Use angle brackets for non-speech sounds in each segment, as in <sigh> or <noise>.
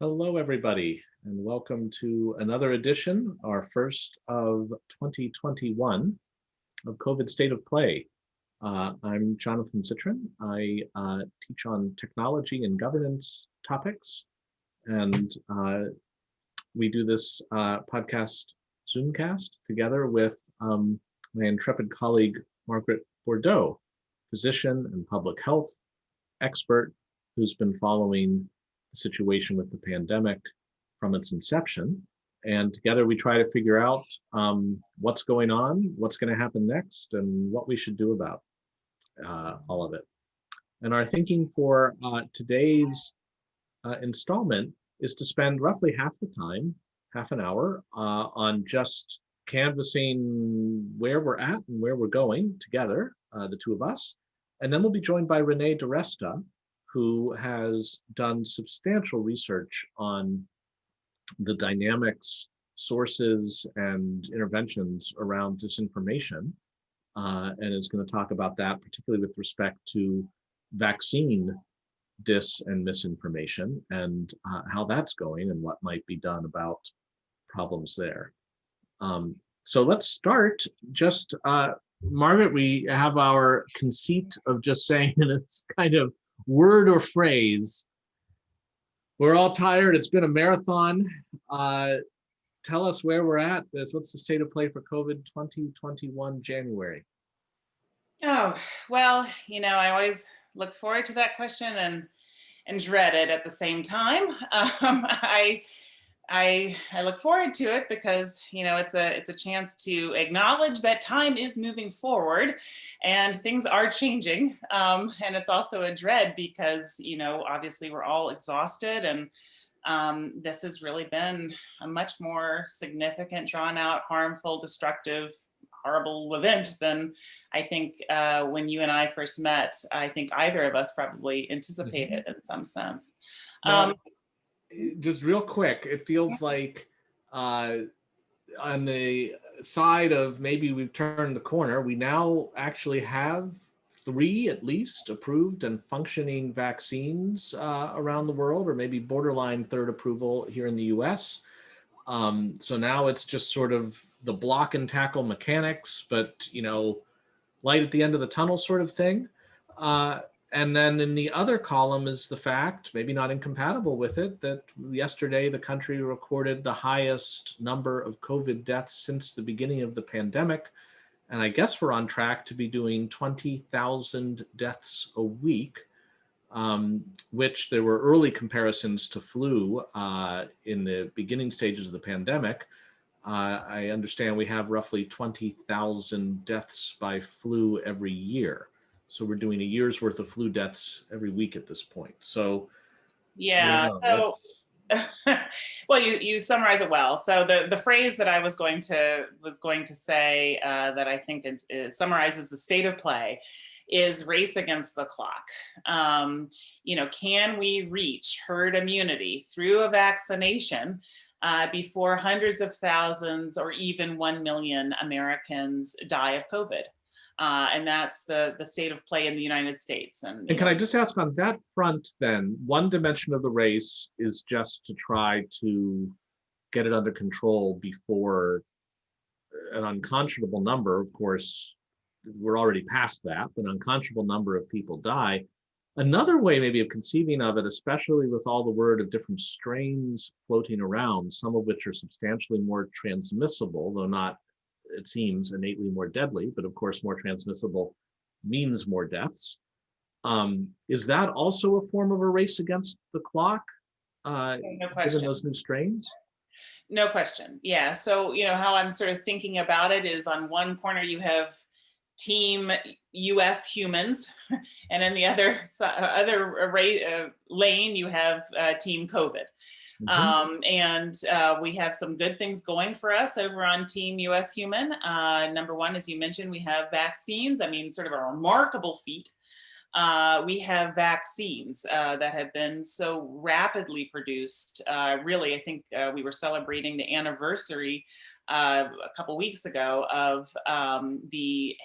Hello, everybody, and welcome to another edition, our first of 2021 of COVID State of Play. Uh, I'm Jonathan Zittrain. I uh, teach on technology and governance topics, and uh, we do this uh, podcast Zoomcast together with um, my intrepid colleague, Margaret Bourdeaux, physician and public health expert who's been following situation with the pandemic from its inception. And together we try to figure out um, what's going on, what's going to happen next, and what we should do about uh, all of it. And our thinking for uh, today's uh, installment is to spend roughly half the time, half an hour, uh, on just canvassing where we're at and where we're going together, uh, the two of us. And then we'll be joined by Renee DiResta, who has done substantial research on the dynamics, sources, and interventions around disinformation, uh, and is going to talk about that, particularly with respect to vaccine dis and misinformation and uh, how that's going and what might be done about problems there. Um, so let's start just, uh, Margaret, we have our conceit of just saying <laughs> it's kind of word or phrase. We're all tired. It's been a marathon. Uh, tell us where we're at. This what's the state of play for COVID 2021 January? Oh, well, you know, I always look forward to that question and and dread it at the same time. <laughs> Um, I I, I look forward to it because, you know, it's a, it's a chance to acknowledge that time is moving forward and things are changing. Um, and it's also a dread because, you know, obviously we're all exhausted and um, this has really been a much more significant, drawn out, harmful, destructive, horrible event than I think uh, when you and I first met, I think either of us probably mm-hmm. anticipated in some sense. Um, just real quick, it feels like uh, on the side of maybe we've turned the corner, we now actually have three at least approved and functioning vaccines uh, around the world, or maybe borderline third approval here in the US. Um, so now it's just sort of the block and tackle mechanics, but you know, light at the end of the tunnel sort of thing. Uh, and then in the other column is the fact, maybe not incompatible with it, that yesterday the country recorded the highest number of COVID deaths since the beginning of the pandemic. And I guess we're on track to be doing 20,000 deaths a week, um, which there were early comparisons to flu uh, in the beginning stages of the pandemic. Uh, I understand we have roughly 20,000 deaths by flu every year. So we're doing a year's worth of flu deaths every week at this point. So yeah, so <laughs> well, you you summarize it well. So the the phrase that I was going to was going to say uh, that I think is, is, summarizes the state of play is race against the clock. Um, you know, can we reach herd immunity through a vaccination uh, before hundreds of thousands or even 1 million Americans die of COVID? Uh, and that's the, the state of play in the United States. And, and can I just ask on that front then, one dimension of the race is just to try to get it under control before an unconscionable number, of course, we're already past that, but an unconscionable number of people die. Another way maybe of conceiving of it, especially with all the word of different strains floating around, some of which are substantially more transmissible, though not it seems innately more deadly, but of course more transmissible means more deaths. Um, is that also a form of a race against the clock, uh, no question. given those new strains? No question. Yeah. So, you know, how I'm sort of thinking about it is on one corner you have team US humans, <laughs> and in the other other array, uh, lane you have uh, team COVID. Mm -hmm. um, and uh, we have some good things going for us over on Team US Human. Uh, number one, as you mentioned, we have vaccines. I mean, sort of a remarkable feat. Uh, we have vaccines uh, that have been so rapidly produced. Uh, really, I think uh, we were celebrating the anniversary a couple weeks ago of um, the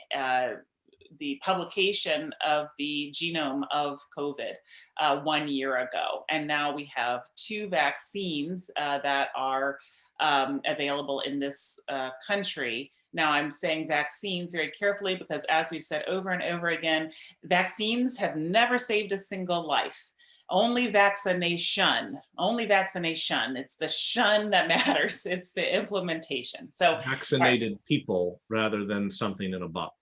the publication of the genome of COVID uh, one year ago. And now we have two vaccines uh, that are um, available in this uh, country. Now I'm saying vaccines very carefully because as we've said over and over again, vaccines have never saved a single life only vaccination, only vaccination. It's the shun that <laughs> matters. It's the implementation. So Vaccinated people rather than something in a bottle.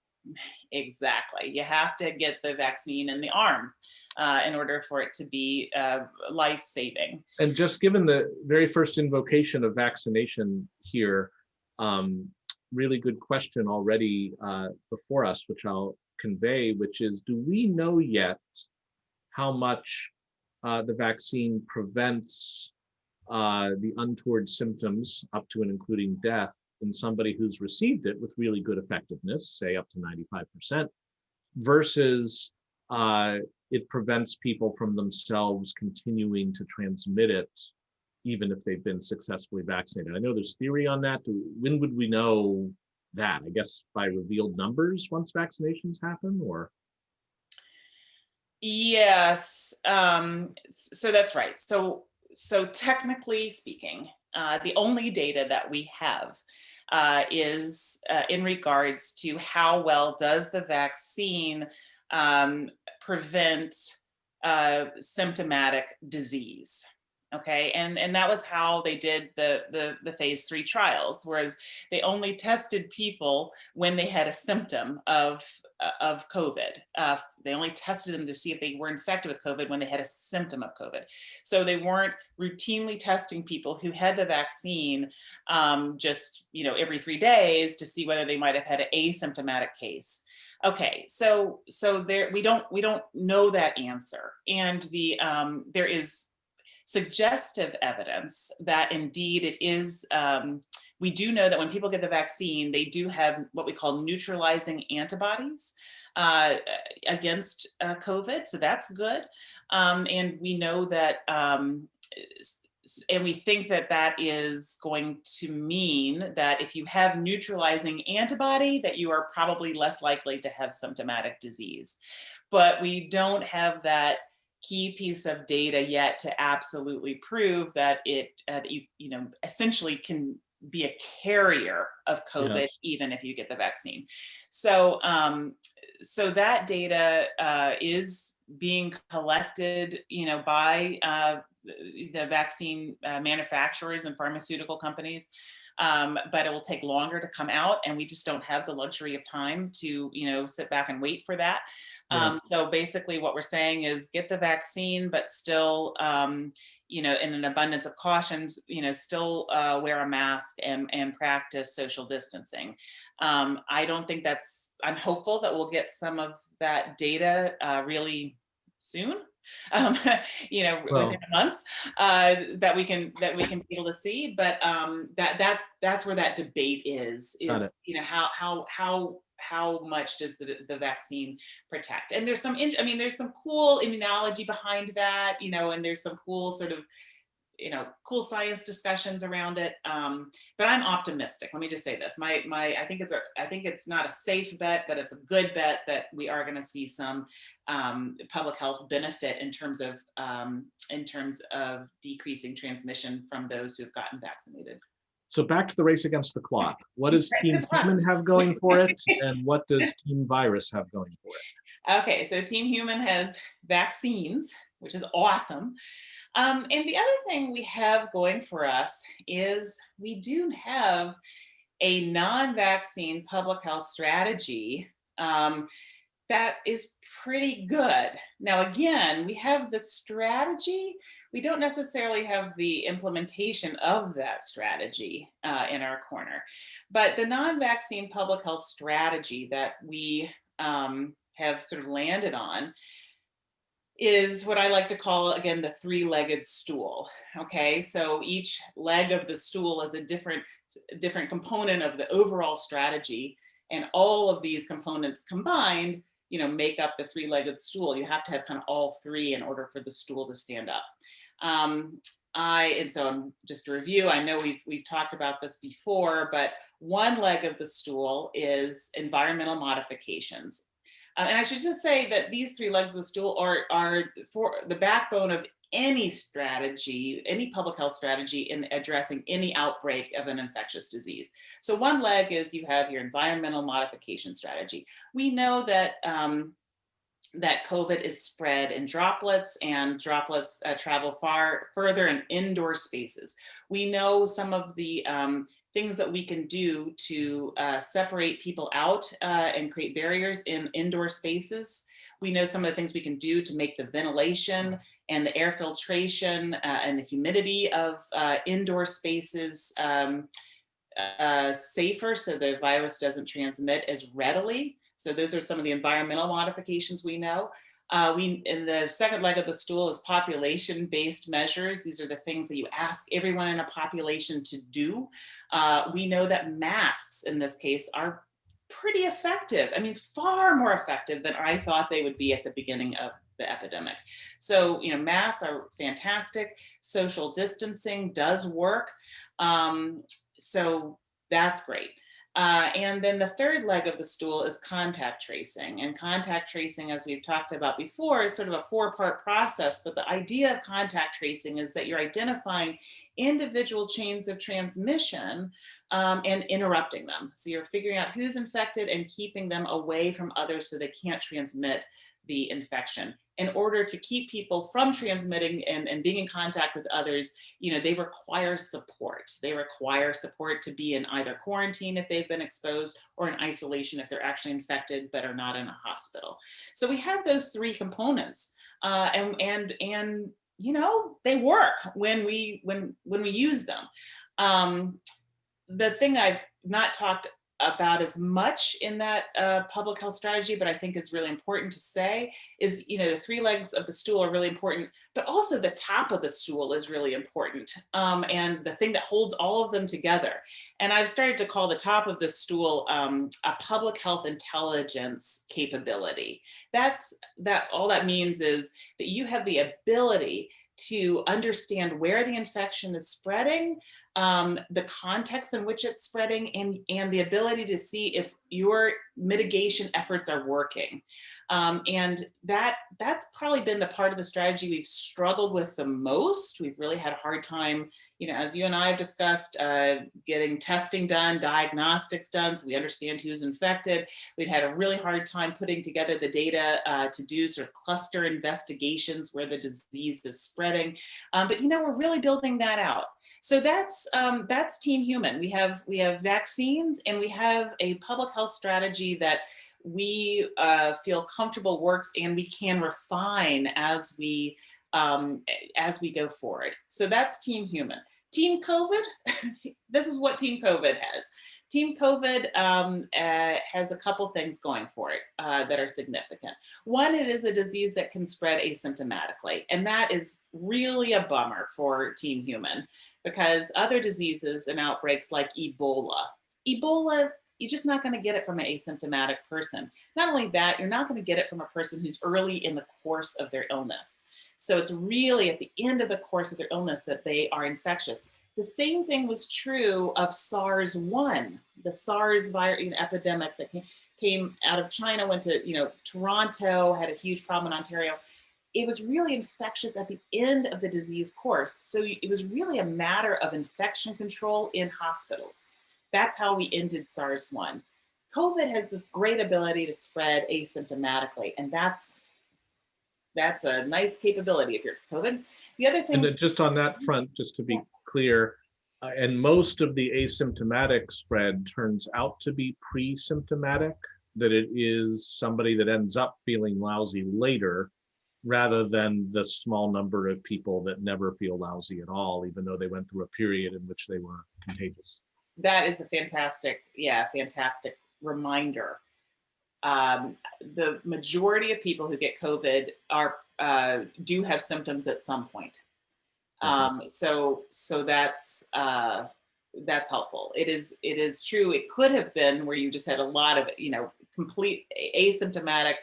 Exactly, you have to get the vaccine in the arm uh, in order for it to be uh, life-saving. And just given the very first invocation of vaccination here, um, really good question already uh, before us, which I'll convey, which is, do we know yet how much uh, the vaccine prevents uh, the untoward symptoms up to and including death in somebody who's received it with really good effectiveness, say up to 95%, versus uh, it prevents people from themselves continuing to transmit it even if they've been successfully vaccinated. I know there's theory on that. When would we know that? I guess by revealed numbers once vaccinations happen or? Yes, um, so that's right. So, so technically speaking, uh, the only data that we have uh, is uh, in regards to how well does the vaccine um, prevent uh, symptomatic disease. Okay, and, and that was how they did the, the, the phase three trials, whereas they only tested people when they had a symptom of, uh, of COVID. Uh, they only tested them to see if they were infected with COVID when they had a symptom of COVID. So they weren't routinely testing people who had the vaccine um, just you know every three days to see whether they might have had an asymptomatic case. Okay, so so there we don't we don't know that answer, and the um, there is suggestive evidence that indeed it is, um, we do know that when people get the vaccine, they do have what we call neutralizing antibodies uh, against uh, COVID, so that's good. Um, and we know that, um, and we think that that is going to mean that if you have neutralizing antibody, that you are probably less likely to have symptomatic disease. But we don't have that key piece of data yet to absolutely prove that it uh, that you you know essentially can be a carrier of COVID yes. even if you get the vaccine. So um, so that data uh, is being collected, you know, by uh, the vaccine uh, manufacturers and pharmaceutical companies. Um, but it will take longer to come out and we just don't have the luxury of time to, you know, sit back and wait for that. Yeah. Um, so basically what we're saying is get the vaccine, but still, um, you know, in an abundance of cautions, you know, still uh, wear a mask and, and practice social distancing. Um, I don't think that's, I'm hopeful that we'll get some of that data uh, really soon. <laughs> Um, you know, well, within a month, uh, that we can that we can be able to see. But um, that that's that's where that debate is. Is you know how how how how much does the, the vaccine protect? And there's some, I mean, there's some cool immunology behind that, you know, and there's some cool sort of, you know, cool science discussions around it. Um, but I'm optimistic. Let me just say this. My, my, I think it's a, I think it's not a safe bet, but it's a good bet that we are going to see some um, public health benefit in terms of, um, in terms of decreasing transmission from those who have gotten vaccinated. So back to the race against the clock. What does Team Human have going for it? <laughs> And what does Team Virus have going for it? Okay, so Team Human has vaccines, which is awesome. Um, and the other thing we have going for us is we do have a non-vaccine public health strategy um, that is pretty good. Now, again, we have the strategy, we don't necessarily have the implementation of that strategy uh, in our corner. But the non-vaccine public health strategy that we um, have sort of landed on is what I like to call, again, the three-legged stool. Okay, so each leg of the stool is a different, different component of the overall strategy. And all of these components combined you know, make up the three-legged stool. You have to have kind of all three in order for the stool to stand up. Um, I, and so I'm just to review, I know we've, we've talked about this before, but one leg of the stool is environmental modifications. Uh, and I should just say that these three legs of the stool are, are for the backbone of any strategy, any public health strategy in addressing any outbreak of an infectious disease. So one leg is you have your environmental modification strategy. We know that um, that COVID is spread in droplets and droplets uh, travel far further in indoor spaces. We know some of the um, things that we can do to uh, separate people out uh, and create barriers in indoor spaces. We know some of the things we can do to make the ventilation and the air filtration uh, and the humidity of uh, indoor spaces um, uh, safer so the virus doesn't transmit as readily. So those are some of the environmental modifications we know. Uh, we in the second leg of the stool is population-based measures. These are the things that you ask everyone in a population to do. Uh, we know that masks in this case are pretty effective. I mean, far more effective than I thought they would be at the beginning of the epidemic. So, you know, masks are fantastic. Social distancing does work. Um, so that's great. Uh, and then the third leg of the stool is contact tracing. And contact tracing, as we've talked about before, is sort of a four part process. But the idea of contact tracing is that you're identifying individual chains of transmission um, and interrupting them. So you're figuring out who's infected and keeping them away from others so they can't transmit the infection in order to keep people from transmitting and, and being in contact with others, you know, they require support. They require support to be in either quarantine if they've been exposed or in isolation if they're actually infected but are not in a hospital. So we have those three components uh, and, and, and, you know, they work when we, when, when we use them. Um, the thing I've not talked about as much in that uh, public health strategy, but I think it's really important to say is, you know, the three legs of the stool are really important, but also the top of the stool is really important. Um, and the thing that holds all of them together. And I've started to call the top of the stool um, a public health intelligence capability. That's that all that means is that you have the ability to understand where the infection is spreading, um, the context in which it's spreading and, and the ability to see if your mitigation efforts are working. Um, and that that's probably been the part of the strategy we've struggled with the most. We've really had a hard time, you know, as you and I have discussed, uh, getting testing done, diagnostics done, so we understand who's infected. We've had a really hard time putting together the data uh, to do sort of cluster investigations where the disease is spreading. Um, but, you know, we're really building that out. So that's um, that's Team Human. We have we have vaccines and we have a public health strategy that we uh, feel comfortable works and we can refine as we um, as we go forward. So that's Team Human. Team COVID, <laughs> this is what Team COVID has. Team COVID um, uh, has a couple things going for it uh, that are significant. One, it is a disease that can spread asymptomatically, and that is really a bummer for Team Human because other diseases and outbreaks like Ebola, Ebola, you're just not going to get it from an asymptomatic person. Not only that, you're not going to get it from a person who's early in the course of their illness. So it's really at the end of the course of their illness that they are infectious. The same thing was true of SARS-1, the SARS virus epidemic that came, came out of China, went to you know Toronto, had a huge problem in Ontario it was really infectious at the end of the disease course. So it was really a matter of infection control in hospitals. That's how we ended SARS-1. COVID has this great ability to spread asymptomatically, and that's that's a nice capability if you're COVID. The other thing- And just on that front, just to be clear, uh, and most of the asymptomatic spread turns out to be pre-symptomatic, that it is somebody that ends up feeling lousy later rather than the small number of people that never feel lousy at all, even though they went through a period in which they were contagious. That is a fantastic, yeah, fantastic reminder. Um, the majority of people who get COVID are uh, do have symptoms at some point. Um, so so that's uh, that's helpful. It is it is true. It could have been where you just had a lot of you know complete asymptomatic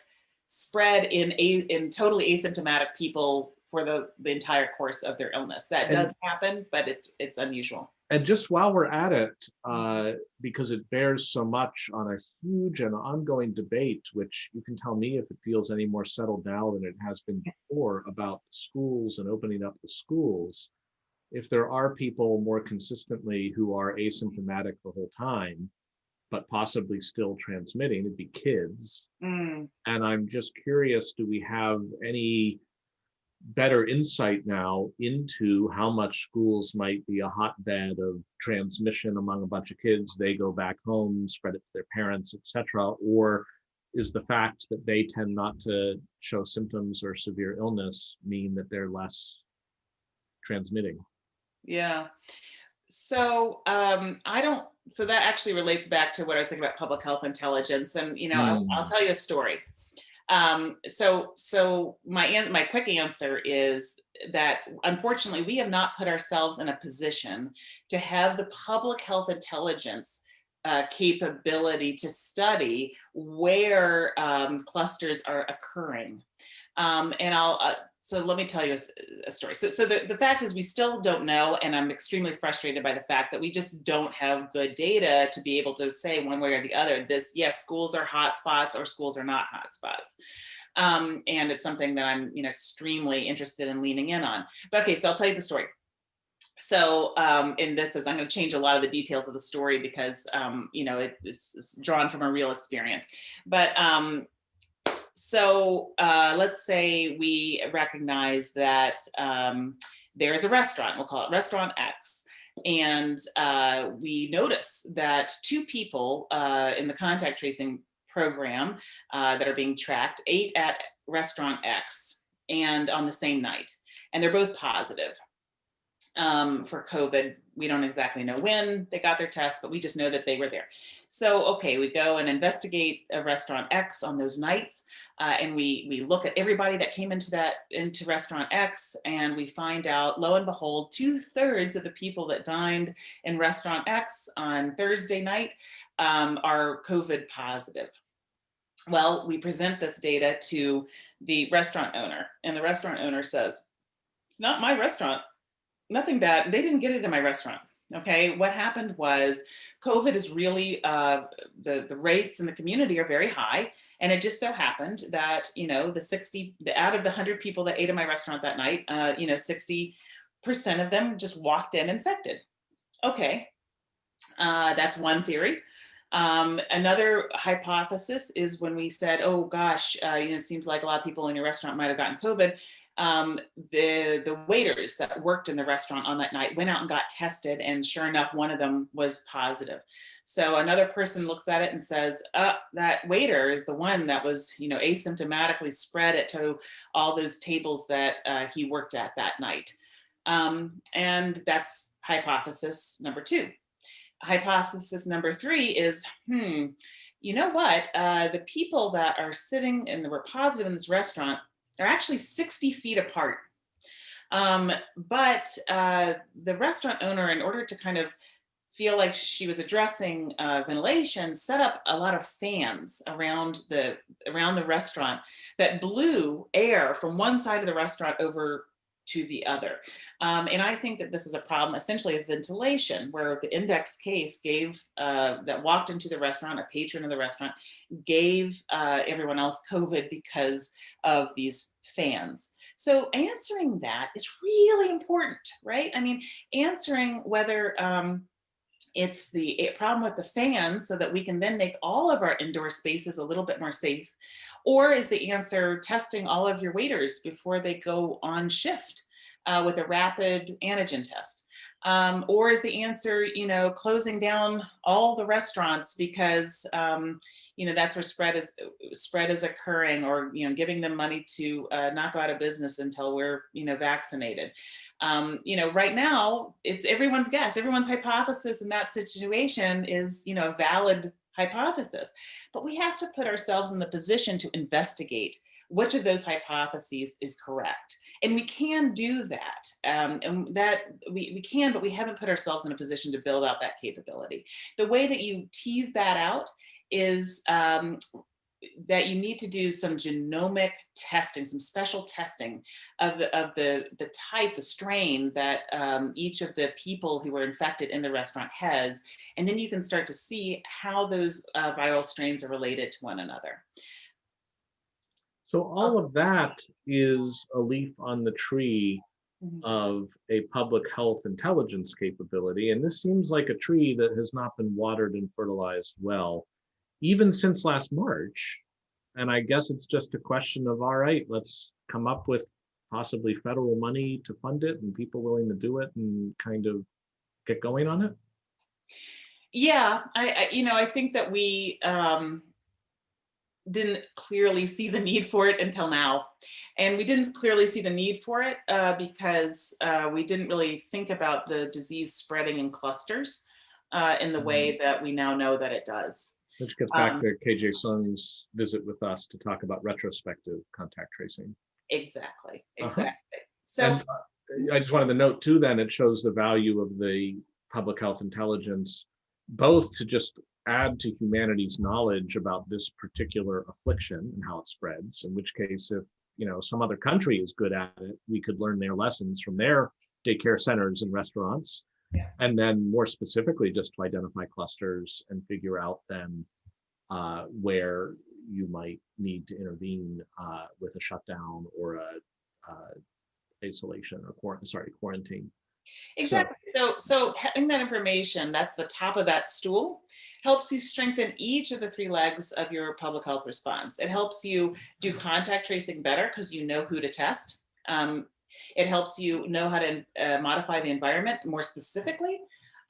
spread in a in totally asymptomatic people for the, the entire course of their illness. That And- does happen, but it's, it's unusual. And just while we're at it, uh, because it bears so much on a huge and ongoing debate, which you can tell me if it feels any more settled now than it has been before about schools and opening up the schools. If there are people more consistently who are asymptomatic the whole time, but possibly still transmitting, it'd be kids. Mm, And I'm just curious, do we have any better insight now into how much schools might be a hotbed of transmission among a bunch of kids? They go back home, spread it to their parents, etc. Or is the fact that they tend not to show symptoms or severe illness mean that they're less transmitting? yeah. So um, I don't, so that actually relates back to what I was saying about public health intelligence. And, you know, I'll, I'll Mm. tell you a story. Um, so, so my, my quick answer is that unfortunately, we have not put ourselves in a position to have the public health intelligence uh, capability to study where um, clusters are occurring. Um, and I'll, uh, so let me tell you a story. So, so the, the fact is we still don't know, and I'm extremely frustrated by the fact that we just don't have good data to be able to say one way or the other, this, yes, schools are hotspots or schools are not hotspots. Um, and it's something that I'm, you know, extremely interested in leaning in on. But okay, so I'll tell you the story. So, um, in this is, I'm going to change a lot of the details of the story because, um, you know, it, it's, it's drawn from a real experience. But um, so uh, let's say we recognize that um, there's a restaurant, we'll call it Restaurant X. And uh, we notice that two people uh, in the contact tracing program uh, that are being tracked ate at Restaurant X and on the same night. And they're both positive um, for COVID. We don't exactly know when they got their test, but we just know that they were there. So, okay, we go and investigate a restaurant X on those nights. Uh, and we we look at everybody that came into that into restaurant X and we find out lo and behold two thirds of the people that dined in restaurant X on Thursday night um, are COVID positive. Well, we present this data to the restaurant owner and the restaurant owner says, it's not my restaurant nothing bad. They didn't get it in my restaurant. Okay, what happened was COVID is really uh, the the rates in the community are very high, and it just so happened that you know the sixty the out of the hundred people that ate in my restaurant that night, uh, you know sixty percent of them just walked in infected. Okay, uh, that's one theory. Um, another hypothesis is when we said, oh gosh, uh, you know, it seems like a lot of people in your restaurant might have gotten COVID um, the the waiters that worked in the restaurant on that night went out and got tested, and sure enough, one of them was positive. So another person looks at it and says, uh, "That waiter is the one that was, you know, asymptomatically spread it to all those tables that uh, he worked at that night." Um, and that's hypothesis number two. Hypothesis number three is, hmm, you know what? Uh, the people that are sitting and were positive in this restaurant they're actually 60 feet apart. Um, but uh, the restaurant owner, in order to kind of feel like she was addressing uh, ventilation, set up a lot of fans around the around the restaurant that blew air from one side of the restaurant over to the other. Um, and I think that this is a problem essentially of ventilation, where the index case gave, uh, that walked into the restaurant, a patron of the restaurant, gave uh, everyone else COVID because of these fans. So answering that is really important, right? I mean, answering whether um, it's the problem with the fans so that we can then make all of our indoor spaces a little bit more safe? Or is the answer testing all of your waiters before they go on shift uh, with a rapid antigen test? Um, or is the answer, you know, closing down all the restaurants because, um, you know, that's where spread is spread is occurring, or you know, giving them money to uh, not go out of business until we're, you know, vaccinated. Um, you know, right now it's everyone's guess, everyone's hypothesis in that situation is, you know, a valid hypothesis, but we have to put ourselves in the position to investigate which of those hypotheses is correct. And we can do that. Um, and that we, we can, but we haven't put ourselves in a position to build out that capability. The way that you tease that out is um, that you need to do some genomic testing, some special testing of the of the the type, the strain that um, each of the people who were infected in the restaurant has, and then you can start to see how those uh, viral strains are related to one another. So all of that is a leaf on the tree Mhm. of a public health intelligence capability. And this seems like a tree that has not been watered and fertilized well, even since last March. And I guess it's just a question of, all right, let's come up with possibly federal money to fund it and people willing to do it and kind of get going on it. Yeah, I, I you know I think that we um, didn't clearly see the need for it until now. And we didn't clearly see the need for it uh, because uh, we didn't really think about the disease spreading in clusters uh, in the way that we now know that it does. Which gets back Um, to KJ Seung's visit with us to talk about retrospective contact tracing. Exactly, Uh-huh. exactly. So And uh, I just wanted to note too, then it shows the value of the public health intelligence, both to just add to humanity's knowledge about this particular affliction and how it spreads, in which case, if you know some other country is good at it, we could learn their lessons from their daycare centers and restaurants. Yeah. And then more specifically, just to identify clusters and figure out then uh, where you might need to intervene uh, with a shutdown or a uh, isolation or quarantine, sorry, quarantine. Exactly. So, so having that information, that's the top of that stool, helps you strengthen each of the three legs of your public health response. It helps you do contact tracing better because you know who to test. Um, it helps you know how to uh, modify the environment more specifically.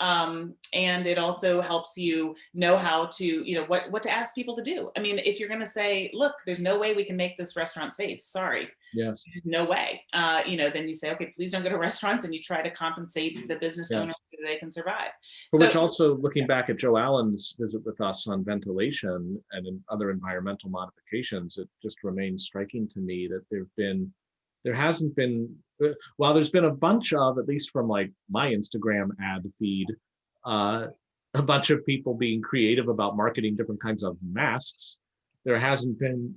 Um, and it also helps you know how to, you know, what, what to ask people to do. I mean, if you're going to say, look, there's no way we can make this restaurant safe. Sorry Yes. no way. Uh, you know, then you say, okay, please don't go to <laughs> restaurants, and you try to compensate the business Yeah. owners so they can survive. For which also, looking back at Joe Allen's visit with us on ventilation and other environmental modifications, it just remains striking to me that there've been, there hasn't been, uh, while there's been a bunch of, at least from like my Instagram ad feed, uh, a bunch of people being creative about marketing different kinds of masks, there hasn't been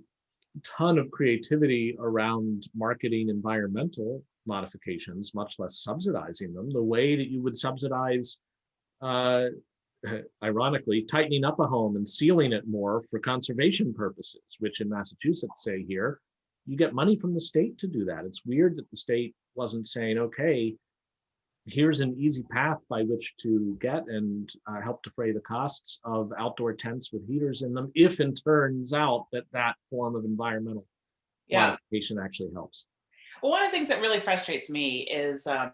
a ton of creativity around marketing environmental modifications, much less subsidizing them, the way that you would subsidize uh, ironically, tightening up a home and sealing it more for conservation purposes, which in Massachusetts say here, you get money from the state to do that. It's weird that the state wasn't saying, okay, here's an easy path by which to get and uh, help defray the costs of outdoor tents with heaters in them, if it turns out that that form of environmental Yeah. modification actually helps. Well, one of the things that really frustrates me is, um,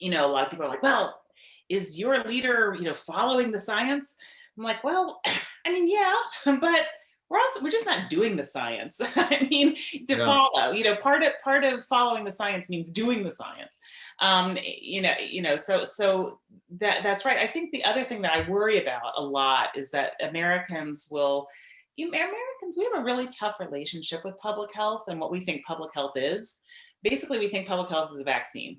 you know, a lot of people are like, well, is your leader, you know, following the science? I'm like, well, <clears throat> I mean, yeah, <laughs> but we're also we're just not doing the science. <laughs> I mean, to Yeah. follow, you know, part of part of following the science means doing the science. Um, you know, you know, so so that that's right. I think the other thing that I worry about a lot is that Americans will you Americans, we have a really tough relationship with public health and what we think public health is. Basically, we think public health is a vaccine.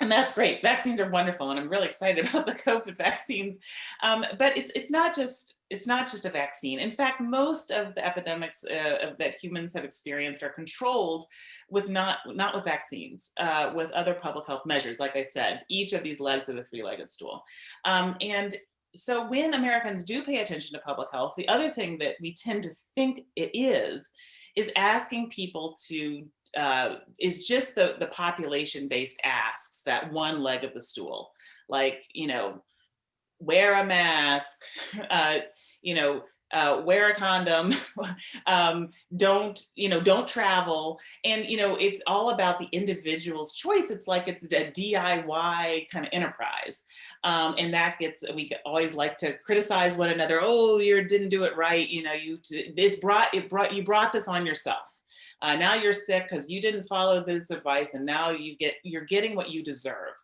And that's great. Vaccines are wonderful, and I'm really excited <laughs> about the COVID vaccines. Um, but it's it's not just it's not just a vaccine. In fact, most of the epidemics uh, that humans have experienced are controlled with not not with vaccines, uh, with other public health measures. Like I said, each of these legs of the three-legged stool. Um, and so when Americans do pay attention to public health, the other thing that we tend to think it is, is asking people to, uh, is just the, the population-based asks, that one leg of the stool. Like, you know, wear a mask, <laughs> uh, you know, uh, wear a condom, <laughs> um, don't, you know, don't travel. And, you know, it's all about the individual's choice. It's like it's a DIY kind of enterprise. Um, and that gets, we always like to criticize one another. Oh, you didn't do it right. You know, you, this brought, it brought, you brought this on yourself. Uh, now you're sick because you didn't follow this advice and now you get, you're getting what you deserve.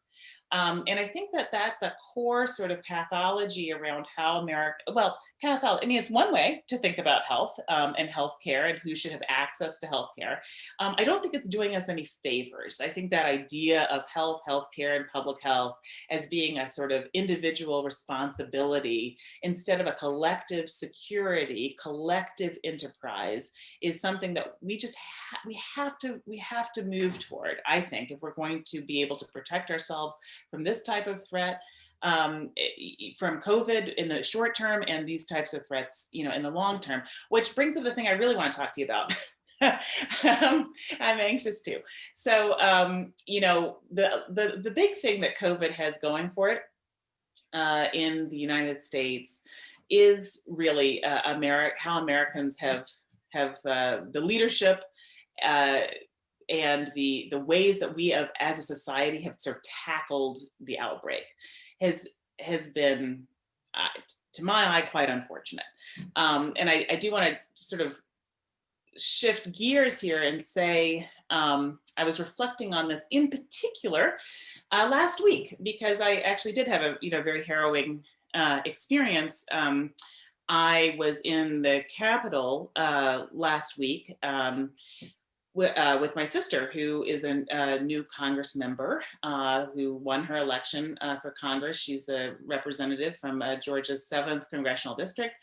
Um, and I think that that's a core sort of pathology around how America, well, pathology, I mean, it's one way to think about health um, and healthcare and who should have access to healthcare. Um, I don't think it's doing us any favors. I think that idea of health, healthcare, and public health as being a sort of individual responsibility instead of a collective security, collective enterprise is something that we just ha we have to we have to move toward. I think if we're going to be able to protect ourselves from this type of threat, um, from COVID in the short term and these types of threats, you know, in the long term, which brings up the thing I really want to talk to you about. <laughs> um, I'm anxious too. So, um, you know, the, the, the big thing that COVID has going for it uh, in the United States is really uh, how Americans have, have uh, the leadership uh, and the the ways that we have as a society have sort of tackled the outbreak has has been uh, to my eye quite unfortunate. Um, and I, I do want to sort of shift gears here and say um, I was reflecting on this in particular uh, last week because I actually did have a you know very harrowing uh, experience. Um, I was in the Capitol uh, last week um, uh, with my sister, who is a, new Congress member uh, who won her election uh, for Congress. She's a representative from uh, Georgia's 7th Congressional District.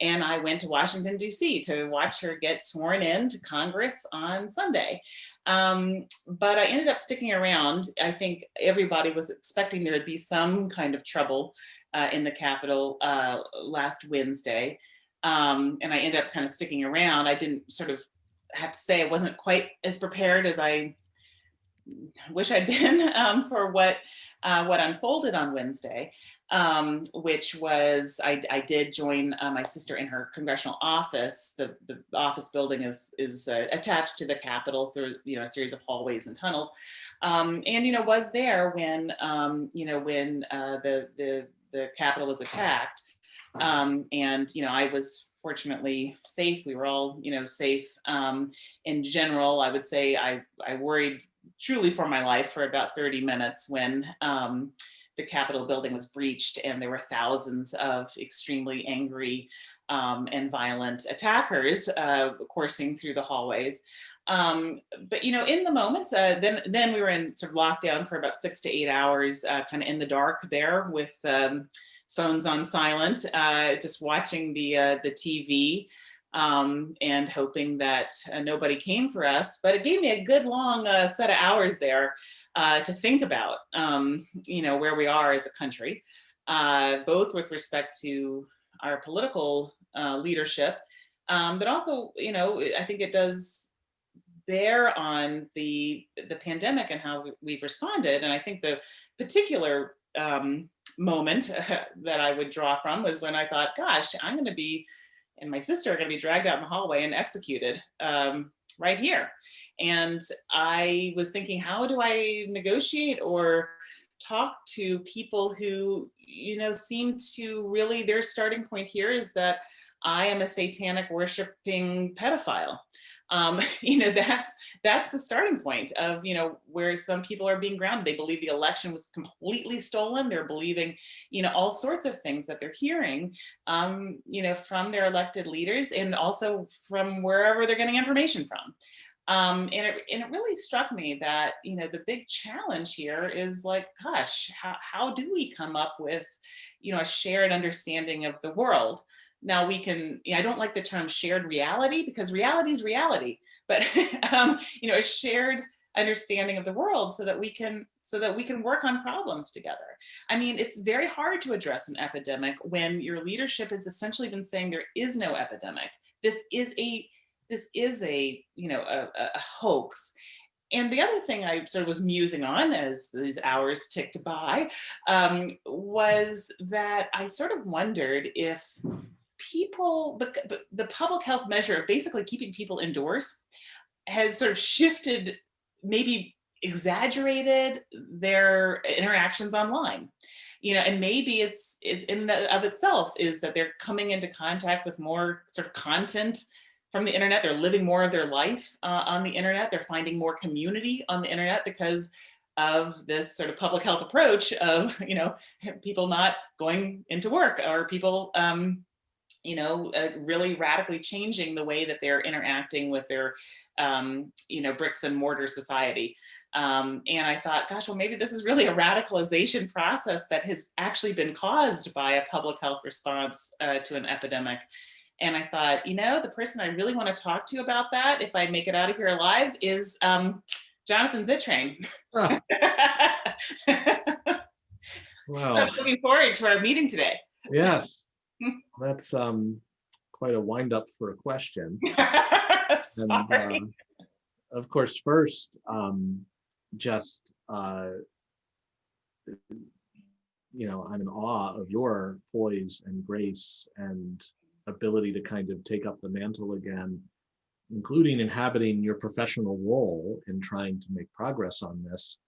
And I went to Washington, D.C. to watch her get sworn in to Congress on Sunday. Um, but I ended up sticking around. I think everybody was expecting there would be some kind of trouble uh, in the Capitol last Wednesday. Um, and I ended up kind of sticking around. I didn't sort of have to say I wasn't quite as prepared as I wish I'd been <laughs> um, for what uh, what unfolded on Wednesday, um, which was I, I did join uh, my sister in her congressional office. The, the office building is is uh, attached to the Capitol through you know a series of hallways and tunnels, um, and you know was there when um, you know when uh, the the the Capitol was attacked, um, and you know I was fortunately safe. We were all, you know, safe. Um, in general, I would say I, I worried truly for my life for about 30 minutes when um, the Capitol building was breached and there were thousands of extremely angry um, and violent attackers uh, coursing through the hallways. Um, but you know, in the moment, uh, then then we were in sort of lockdown for about six to eight hours, uh, kind of in the dark there with um, phones on silent, uh, just watching the, uh, the TV um, and hoping that uh, nobody came for us. But it gave me a good long uh, set of hours there uh, to think about, um, you know, where we are as a country, uh, both with respect to our political leadership, um, but also, you know, I think it does bear on the the pandemic and how we've responded. And I think the particular um, moment <laughs> that I would draw from was when I thought, gosh, I'm going to be, and my sister are going to be dragged out in the hallway and executed um, right here. And I was thinking, how do I negotiate or talk to people who, you know, seem to really, their starting point here is that I am a satanic worshiping pedophile um, <laughs> you know, that's that's the starting point of, you know, where some people are being grounded. They believe the election was completely stolen. They're believing, you know, all sorts of things that they're hearing, um, you know, from their elected leaders and also from wherever they're getting information from. Um, and, it, and it really struck me that, you know, the big challenge here is like, gosh, how, how do we come up with, you know, a shared understanding of the world? Now we can, I don't like the term shared reality because reality is reality, but <laughs> um, you know, a shared understanding of the world so that we can so that we can work on problems together. I mean, it's very hard to address an epidemic when your leadership has essentially been saying there is no epidemic. This is a this is a you know a, a hoax. And the other thing I sort of was musing on as these hours ticked by um, was that I sort of wondered if people, the, the public health measure of basically keeping people indoors has sort of shifted, maybe exaggerated their interactions online. You know, and maybe it's it, in of itself is that they're coming into contact with more sort of content from the internet. They're living more of their life uh, on the internet. They're finding more community on the internet because of this sort of public health approach of, you know, <laughs> people not going into work or people, um, you know, uh, really radically changing the way that they're interacting with their, um, you know, bricks and mortar society. Um, and I thought, gosh, well, maybe this is really a radicalization process that has actually been caused by a public health response uh, to an epidemic. And I thought, you know, the person I really want to talk to about that, if I make it out of here alive, is um, Jonathan Zittrain. Oh. <laughs> wow. So I'm looking forward to our meeting today. Yes, <laughs> that's um, quite a wind up for a question. <laughs> and, uh, of course, first, um, just uh, you know, I'm in awe of your poise and grace and ability to kind of take up the mantle again, including inhabiting your professional role in trying to make progress on this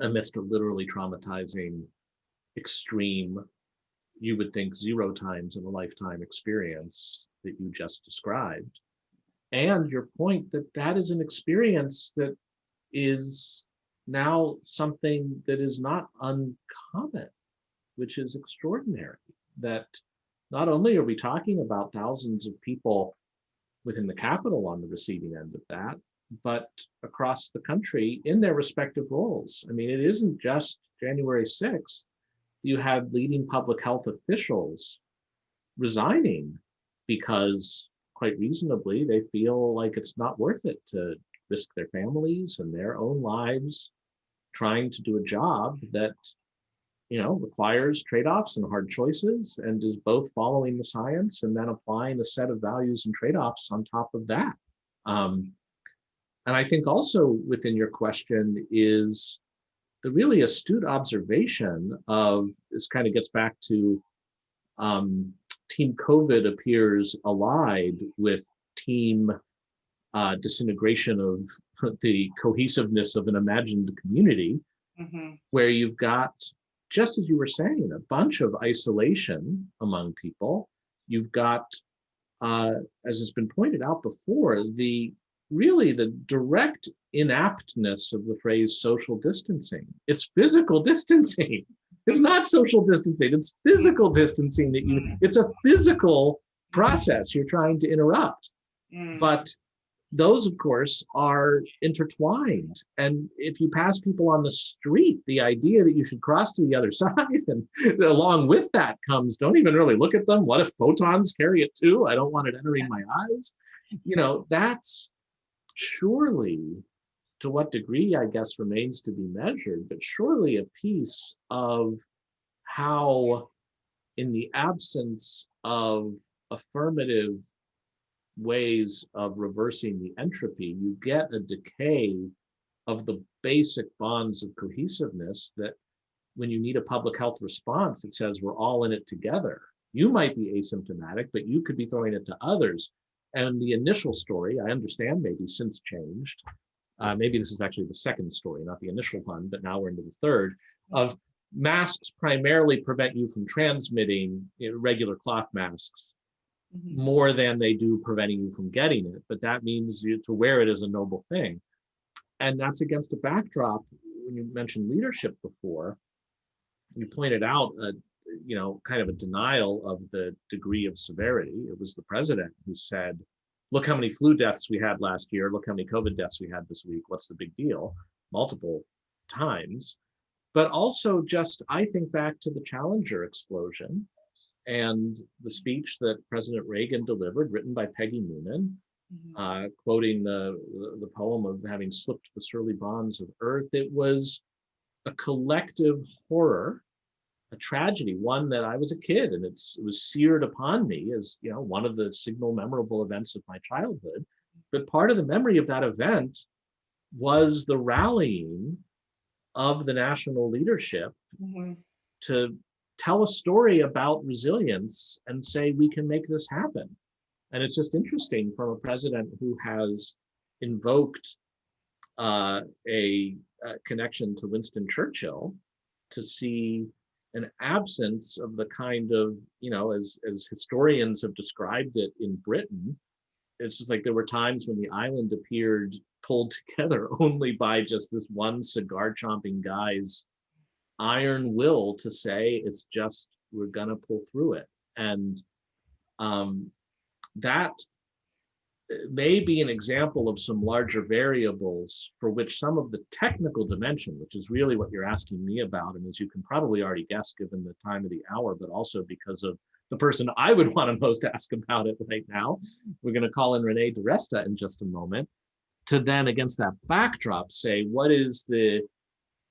amidst a literally traumatizing, extreme, you would think zero times in a lifetime experience that you just described. And your point that that is an experience that is now something that is not uncommon, which is extraordinary. That not only are we talking about thousands of people within the capital on the receiving end of that, but across the country in their respective roles. I mean, it isn't just January 6th. You had leading public health officials resigning because quite reasonably they feel like it's not worth it to risk their families and their own lives trying to do a job that you know requires trade-offs and hard choices and is both following the science and then applying a set of values and trade-offs on top of that. Um, and i think also within your question is the really astute observation of this kind of gets back to um, team covid appears allied with team uh, disintegration of <laughs> the cohesiveness of an imagined community mm-hmm. where you've got just as you were saying a bunch of isolation among people you've got uh, as has been pointed out before the really the direct inaptness of the phrase social distancing. It's physical distancing. <laughs> It's not social distancing. It's physical distancing that you it's a physical process you're trying to interrupt. Mm. but those of course are intertwined. And if you pass people on the street the idea that you should cross to the other <laughs> side and along with that comes don't even really look at them. What if photons carry it too? I don't want it entering my eyes. You know that's surely to what degree i guess remains to be measured but surely a piece of how in the absence of affirmative ways of reversing the entropy, you get a decay of the basic bonds of cohesiveness that when you need a public health response, it says we're all in it together. You might be asymptomatic, but you could be throwing it to others. And the initial story, I understand maybe since changed. Uh, maybe this is actually the second story, not the initial one, but now we're into the third of masks primarily prevent you from transmitting regular cloth masks mm-hmm. more than they do preventing you from getting it. But that means you, to wear it is a noble thing. And that's against a backdrop. When you mentioned leadership before, you pointed out a, you know, kind of a denial of the degree of severity. It was the president who said, look how many flu deaths we had last year. Look how many COVID deaths we had this week. What's the big deal? Multiple times. But also just, I think back to the Challenger explosion and the speech that President Reagan delivered, written by Peggy Noonan, mm-hmm. uh, quoting the, the, the poem of having slipped the surly bonds of earth. It was a collective horror, a tragedy, one that I was a kid, and it's it was seared upon me as you know one of the signal memorable events of my childhood. But part of the memory of that event was the rallying of the national leadership mm-hmm. to tell a story about resilience and say we can make this happen. And it's just interesting from a president who has invoked uh, a, a, connection to Winston Churchill to see an absence of the kind of, you know, as, as historians have described it in Britain, it's just like there were times when the island appeared pulled <laughs> together only by just this one cigar chomping guy's iron will to say it's just we're gonna pull through it. And um, that may be an example of some larger variables for which some of the technical dimension, which is really what you're asking me about, and as you can probably already guess given the time of the hour, but also because of the person I would <laughs> want to most ask about it right now. We're going to call in Renee DiResta in just a moment to then against that backdrop say what is the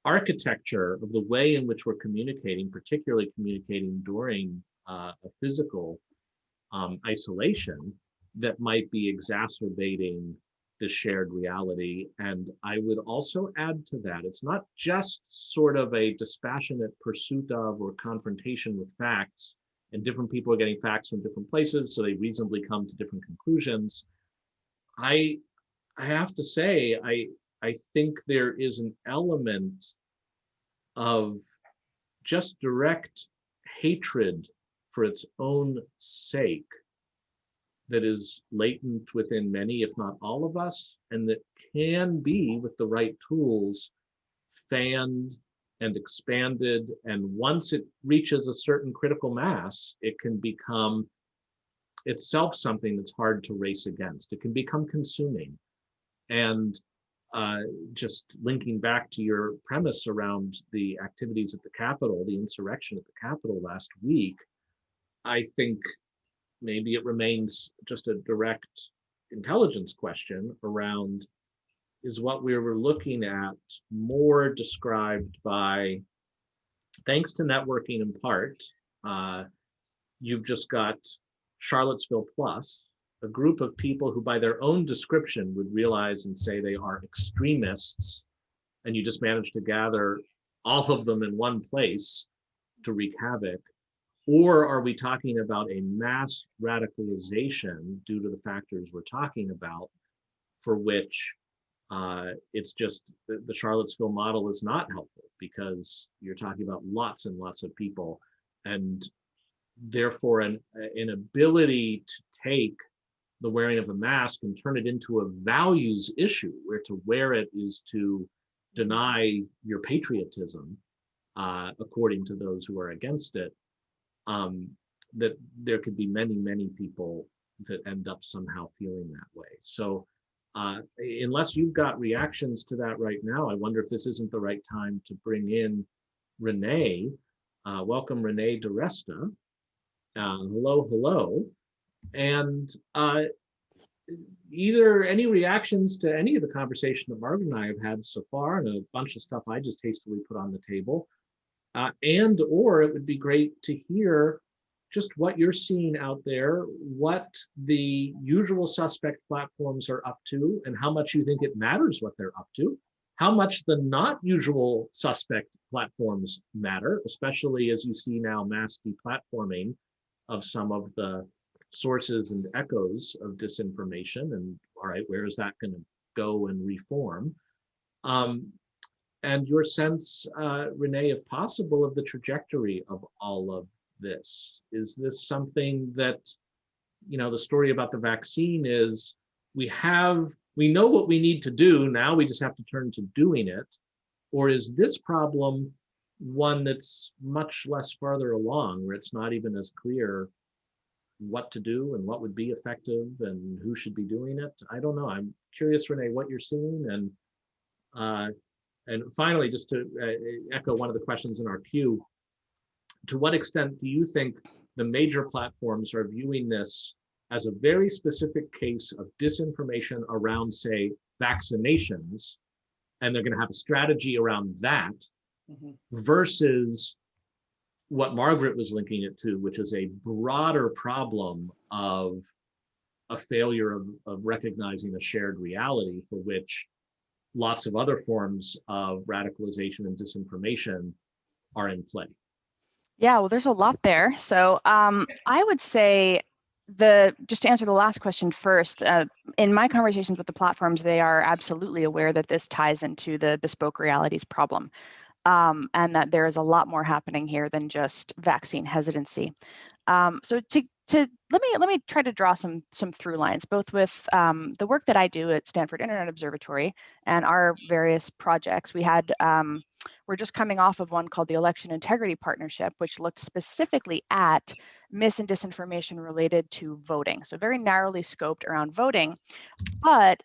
architecture of the way in which we're communicating, particularly communicating during uh, a physical um, isolation that might be exacerbating the shared reality. And I would also add to that, it's not just sort of a dispassionate pursuit of or confrontation with facts, and different people are getting facts from different places, so they reasonably come to different conclusions. I I have to say, I I think there is an element of just direct hatred for its own sake that is latent within many, if not all of us, and that can be, with the right tools, fanned and expanded. And once it reaches a certain critical mass, it can become itself something that's hard to race against. It can become consuming. And uh, just linking back to your premise around the activities at the Capitol, the insurrection at the Capitol last week, I think maybe it remains just a direct intelligence question around is what we were looking at more described by, thanks to networking in part, uh, you've just got Charlottesville Plus, a group of people who by their own description would realize and say they are extremists, and you just managed to gather all of them in one place to wreak havoc. Or are we talking about a mass radicalization due to the factors we're talking about, for which uh, it's just the, the Charlottesville model is not helpful because you're talking about lots and lots of people and therefore an, an ability to take the wearing of a mask and turn it into a values issue where to wear it is to deny your patriotism uh, according to those who are against it um, that there could be many many people that end up somehow feeling that way so uh, unless you've got reactions to that right now, I wonder if this isn't the right time to bring in Renee. Uh, welcome, Renee DiResta. Uh, hello, hello. And uh, either any reactions to any of the conversation that Margaret and I have had so far, and a bunch of stuff I just hastily put on the table, uh, and or it would be great to hear just what you're seeing out there, what the usual suspect platforms are up to, and how much you think it matters what they're up to, how much the not usual suspect platforms matter, especially as you see now mass deplatforming of some of the sources and echoes of disinformation. And all right, where is that going to go and reform? Um, and your sense, uh, Renee, if possible, of the trajectory of all of this? Is this something that, you know, the story about the vaccine is we have, we know what we need to do, now we just have to turn to doing it? Or is this problem one that's much less farther along, where it's not even as clear what to do and what would be effective and who should be doing it? I don't know. I'm curious, Renee, what you're seeing and uh, and finally, just to uh, echo one of the questions in our queue, to what extent do you think the major platforms are viewing this as a very specific case of disinformation around, say, vaccinations, and they're going to have a strategy around that mm -hmm. versus what Margaret was linking it to, which is a broader problem of a failure of, of recognizing a shared reality for which lots of other forms of radicalization and disinformation are in play. Yeah, well, there's a lot there. So um, I would say the just to answer the last question first, uh, in my conversations with the platforms, they are absolutely aware that this ties into the bespoke realities problem. Um, and that there is a lot more happening here than just vaccine hesitancy. Um, so to to let me let me try to draw some some through lines both with um, the work that I do at Stanford Internet Observatory and our various projects. We had um, we're just coming off of one called the Election Integrity Partnership, which looked specifically at mis and disinformation related to voting. So very narrowly scoped around voting, but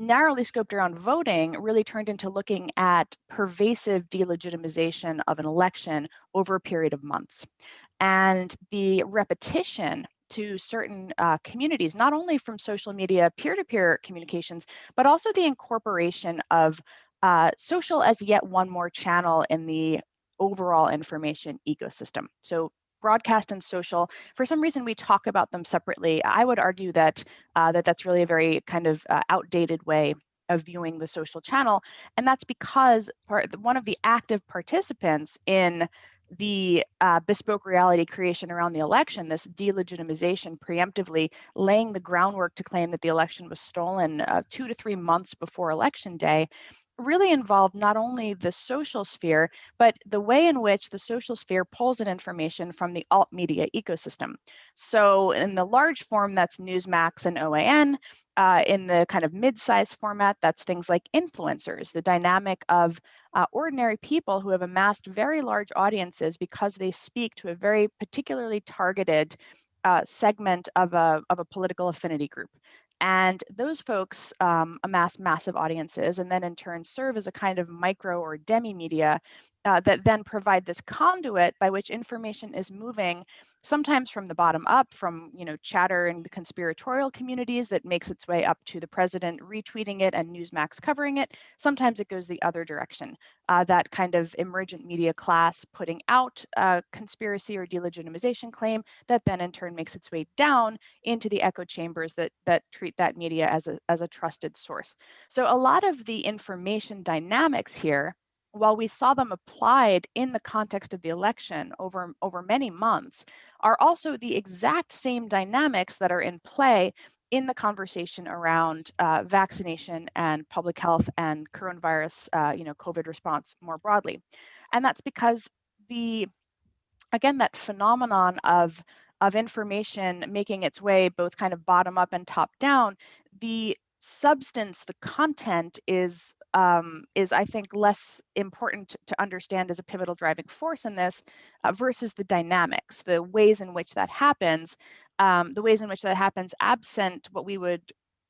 narrowly scoped around voting really turned into looking at pervasive delegitimization of an election over a period of months and the repetition to certain uh, communities, not only from social media peer-to-peer communications, but also the incorporation of uh, social as yet one more channel in the overall information ecosystem. So broadcast and social, for some reason we talk about them separately. I would argue that uh, that that's really a very kind of uh, outdated way of viewing the social channel. And that's because part, one of the active participants in the uh, bespoke reality creation around the election, this delegitimization preemptively laying the groundwork to claim that the election was stolen uh, two to three months before election day, really involved not only the social sphere, but the way in which the social sphere pulls in information from the alt media ecosystem. So in the large form, that's Newsmax and OAN. Uh, in the kind of mid-sized format, that's things like influencers, the dynamic of uh, ordinary people who have amassed very large audiences because they speak to a very particularly targeted uh, segment of a, of a political affinity group. And those folks um, amass massive audiences and then in turn serve as a kind of micro or demi media uh, that then provide this conduit by which information is moving sometimes from the bottom up from you know chatter and the conspiratorial communities that makes its way up to the president retweeting it and newsmax covering it. Sometimes it goes the other direction uh, that kind of emergent media class putting out a conspiracy or delegitimization claim that then in turn makes its way down into the echo chambers that that treat that media as a as a trusted source. So a lot of the information dynamics here while we saw them applied in the context of the election over, over many months, are also the exact same dynamics that are in play in the conversation around uh, vaccination and public health and coronavirus, uh, you know, COVID response more broadly. And that's because the, again, that phenomenon of, of information making its way both kind of bottom up and top down, the substance, the content is um, is I think less important to understand as a pivotal driving force in this uh, versus the dynamics, the ways in which that happens, um, the ways in which that happens absent what we would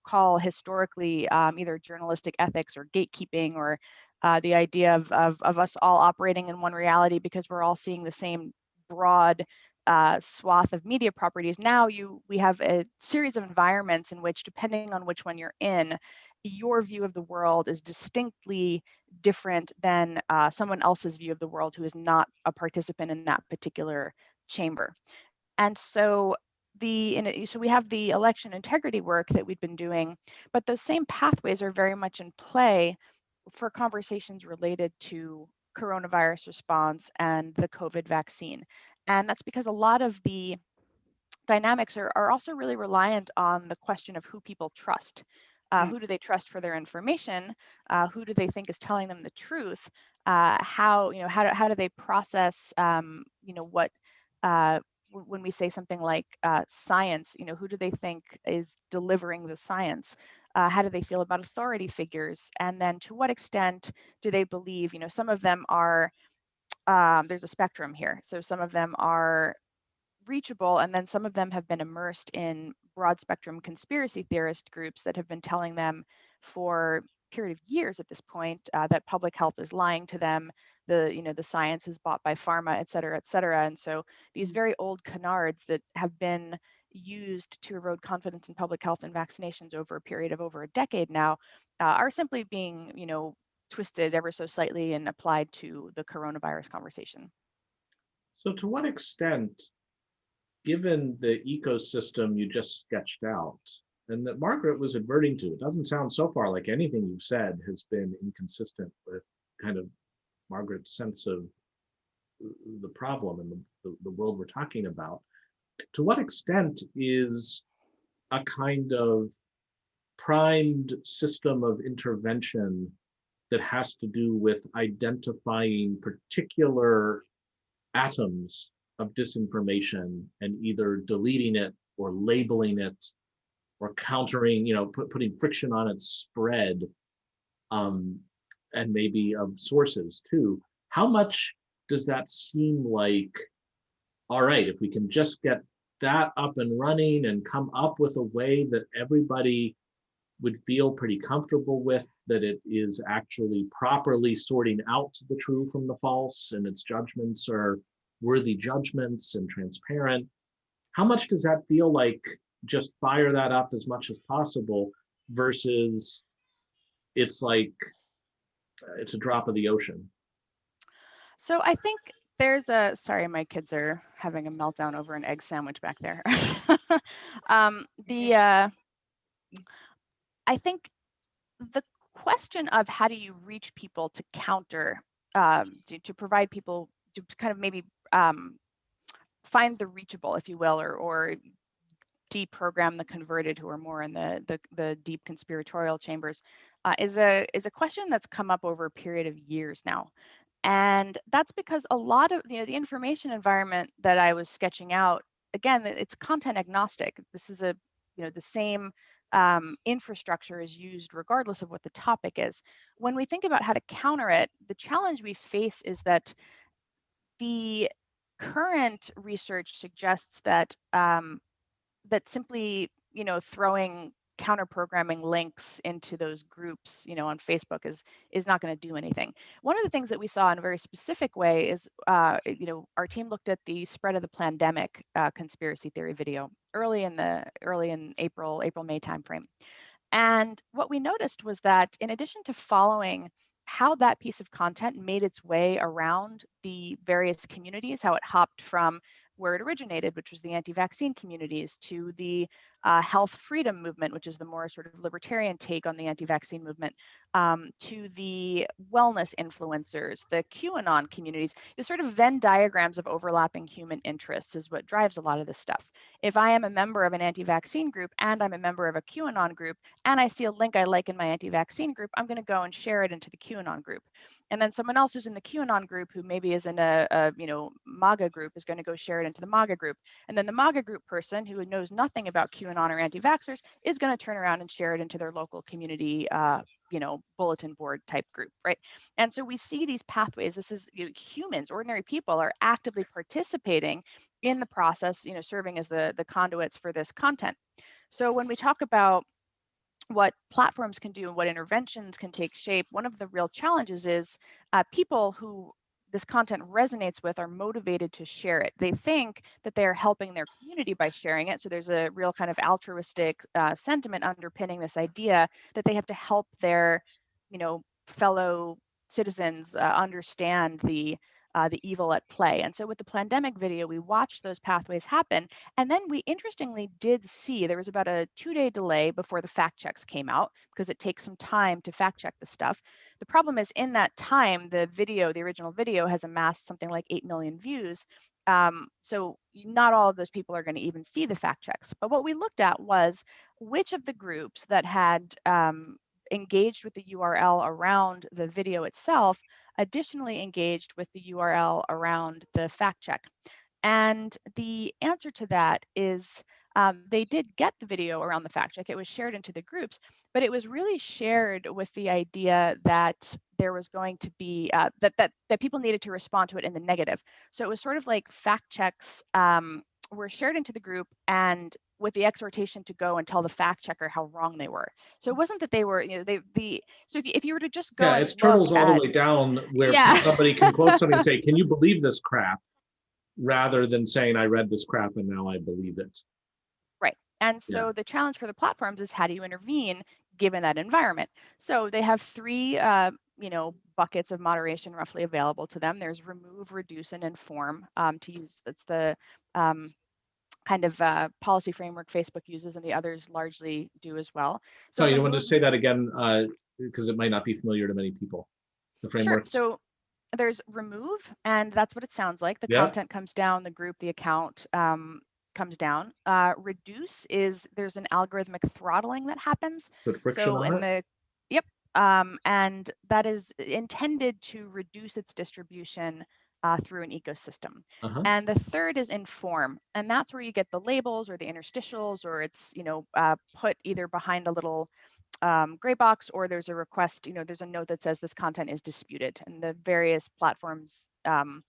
call historically um, either journalistic ethics or gatekeeping or uh, the idea of, of, of us all operating in one reality because we're all seeing the same broad uh, swath of media properties. Now you we have a series of environments in which, depending on which one you're in, your view of the world is distinctly different than uh, someone else's view of the world who is not a participant in that particular chamber. And so the in, so we have the election integrity work that we've been doing, but those same pathways are very much in play for conversations related to coronavirus response and the COVID vaccine. And that's because a lot of the dynamics are, are also really reliant on the question of who people trust. Uh, mm. Who do they trust for their information? Uh, who do they think is telling them the truth? Uh, how you know how do, how do they process um, you know what uh, when we say something like uh, science? You know who do they think is delivering the science? Uh, how do they feel about authority figures? And then to what extent do they believe? You know some of them are um, there's a spectrum here. So some of them are reachable, and then some of them have been immersed in broad spectrum conspiracy theorist groups that have been telling them for period of years at this point uh, that public health is lying to them the you know the science is bought by pharma et cetera et cetera and so these very old canards that have been used to erode confidence in public health and vaccinations over a period of over a decade now uh, are simply being you know twisted ever so slightly and applied to the coronavirus conversation. So to what extent, given the ecosystem you just sketched out, and that Margaret was adverting to, it doesn't sound so far like anything you've said has been inconsistent with kind of Margaret's sense of the problem and the, the, the world we're talking about. To what extent is a kind of primed system of intervention that has to do with identifying particular atoms of disinformation and either deleting it or labeling it or countering, you know, put, putting friction on its spread, um, and maybe of sources too. How much does that seem like, all right, if we can just get that up and running and come up with a way that everybody would feel pretty comfortable with, that it is actually properly sorting out the true from the false and its judgments are worthy judgments and transparent. How much does that feel like just fire that up as much as possible versus it's like uh, it's a drop of the ocean? So I think there's a sorry, my kids are having a meltdown over an egg sandwich back there. <laughs> um, the uh, I think the question of how do you reach people to counter um, to, to provide people to kind of maybe um, find the reachable, if you will, or or deprogram the converted who are more in the the, the deep conspiratorial chambers uh, is a is a question that's come up over a period of years now. And that's because a lot of you know the information environment that i was sketching out again it's content agnostic. This is a you know the same um, infrastructure is used regardless of what the topic is. When we think about how to counter it the challenge we face is that the current research suggests that um, that simply you know throwing counter programming links into those groups you know on facebook is is not going to do anything. One of the things that we saw in a very specific way is uh, you know our team looked at the spread of the Plandemic uh, conspiracy theory video early in the early in april april may timeframe. And what we noticed was that in addition to following how that piece of content made its way around the various communities, how it hopped from where it originated, which was the anti-vaccine communities, to the uh, health freedom movement, which is the more sort of libertarian take on the anti-vaccine movement, um, to the wellness influencers, the QAnon communities, the sort of Venn diagrams of overlapping human interests is what drives a lot of this stuff. If I am a member of an anti-vaccine group and I'm a member of a QAnon group and I see a link I like in my anti-vaccine group, I'm going to go and share it into the QAnon group. And then someone else who's in the QAnon group who maybe is in a, a you know MAGA group is going to go share it into the MAGA group. And then the MAGA group person who knows nothing about QAnon QAnon or anti-vaxxers is going to turn around and share it into their local community, uh, you know, bulletin board type group, right? And so we see these pathways. This is you know, humans, ordinary people are actively participating in the process, you know, serving as the the conduits for this content. So when we talk about what platforms can do and what interventions can take shape, one of the real challenges is uh, people who this content resonates with are motivated to share it. They think that they're helping their community by sharing it. So there's a real kind of altruistic uh, sentiment underpinning this idea that they have to help their, you know, fellow citizens uh, understand the uh, the evil at play. And so with the Plandemic video, we watched those pathways happen. And then we interestingly did see there was about a two day delay before the fact checks came out because it takes some time to fact check the stuff. The problem is in that time, the video, the original video has amassed something like 8 million views. Um, so not all of those people are going to even see the fact checks. But what we looked at was which of the groups that had um, engaged with the URL around the video itself additionally engaged with the URL around the fact check. And the answer to that is um, they did get the video around the fact check. It was shared into the groups, but it was really shared with the idea that there was going to be uh, that that that people needed to respond to it in the negative. So it was sort of like fact checks um, were shared into the group and with the exhortation to go and tell the fact checker how wrong they were. So it wasn't that they were, you know, they the so if you, if you were to just go, yeah, it's turtles all the way down where yeah. somebody can quote something and say, <laughs> "Can you believe this crap?" rather than saying, "I read this crap and now I believe it." Right, and so yeah. the challenge for the platforms is how do you intervene given that environment? So they have three, uh, you know, buckets of moderation roughly available to them. There's remove, reduce, and inform um, to use. That's the um, kind of uh, policy framework Facebook uses and the others largely do as well. So you want to say that again, because uh, it might not be familiar to many people, the framework. Sure. So there's remove, and that's what it sounds like. The yeah. content comes down, the group, the account um, comes down. Uh, reduce is there's an algorithmic throttling that happens. Put friction so in the yep, um, and that is intended to reduce its distribution uh, through an ecosystem. Uh-huh. And the third is inform, and that's where you get the labels or the interstitials, or it's you know uh, put either behind a little um, gray box, or there's a request. You know, there's a note that says this content is disputed, and the various platforms um,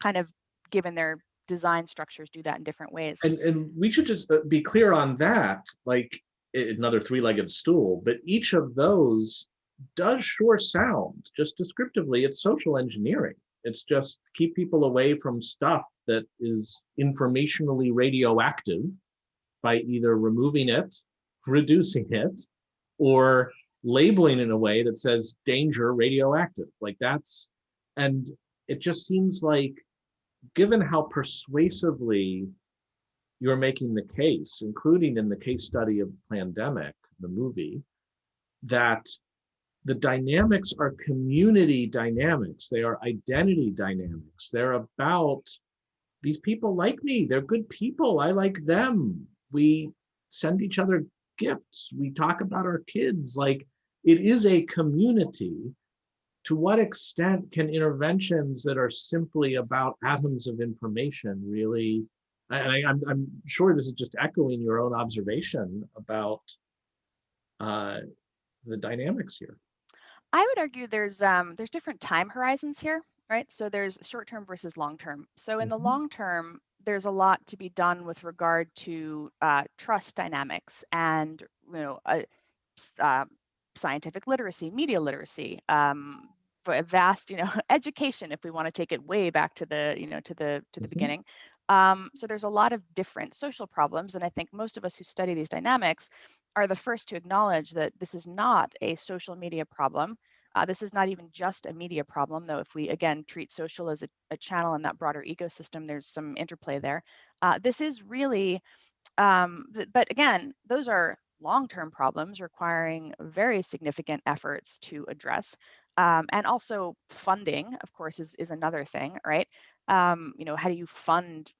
kind of given their design structures do that in different ways. And, and we should just uh, be clear on that, like another three-legged stool, but each of those does sure sound, just descriptively, it's social engineering. It's just keep people away from stuff that is informationally radioactive by either removing it, reducing it, or labeling in a way that says danger radioactive. Like that's, and it just seems like given how persuasively you're making the case, including in the case study of Plandemic, the movie, that the dynamics are community dynamics. They are identity dynamics. They're about these people like me. They're good people. I like them. We send each other gifts. We talk about our kids. Like it is a community to what extent can interventions that are simply about atoms of information really and I, I'm, I'm sure this is just echoing your own observation about uh, the dynamics here. I would argue there's um, there's different time horizons here, right? So there's short term versus long term. So in the Mhm. long term, there's a lot to be done with regard to uh, trust dynamics and you know uh, uh, scientific literacy, media literacy, um, for a vast you know <laughs> education if we want to take it way back to the you know to the to the Mhm. beginning. Um, so there's a lot of different social problems, and I think most of us who study these dynamics are the first to acknowledge that this is not a social media problem. Uh, this is not even just a media problem, though. If we again treat social as a, a channel in that broader ecosystem, there's some interplay there. Uh, this is really, um, th- but again, those are long-term problems requiring very significant efforts to address. Um, and also funding, of course, is, is another thing, right? Um, you know, how do you fund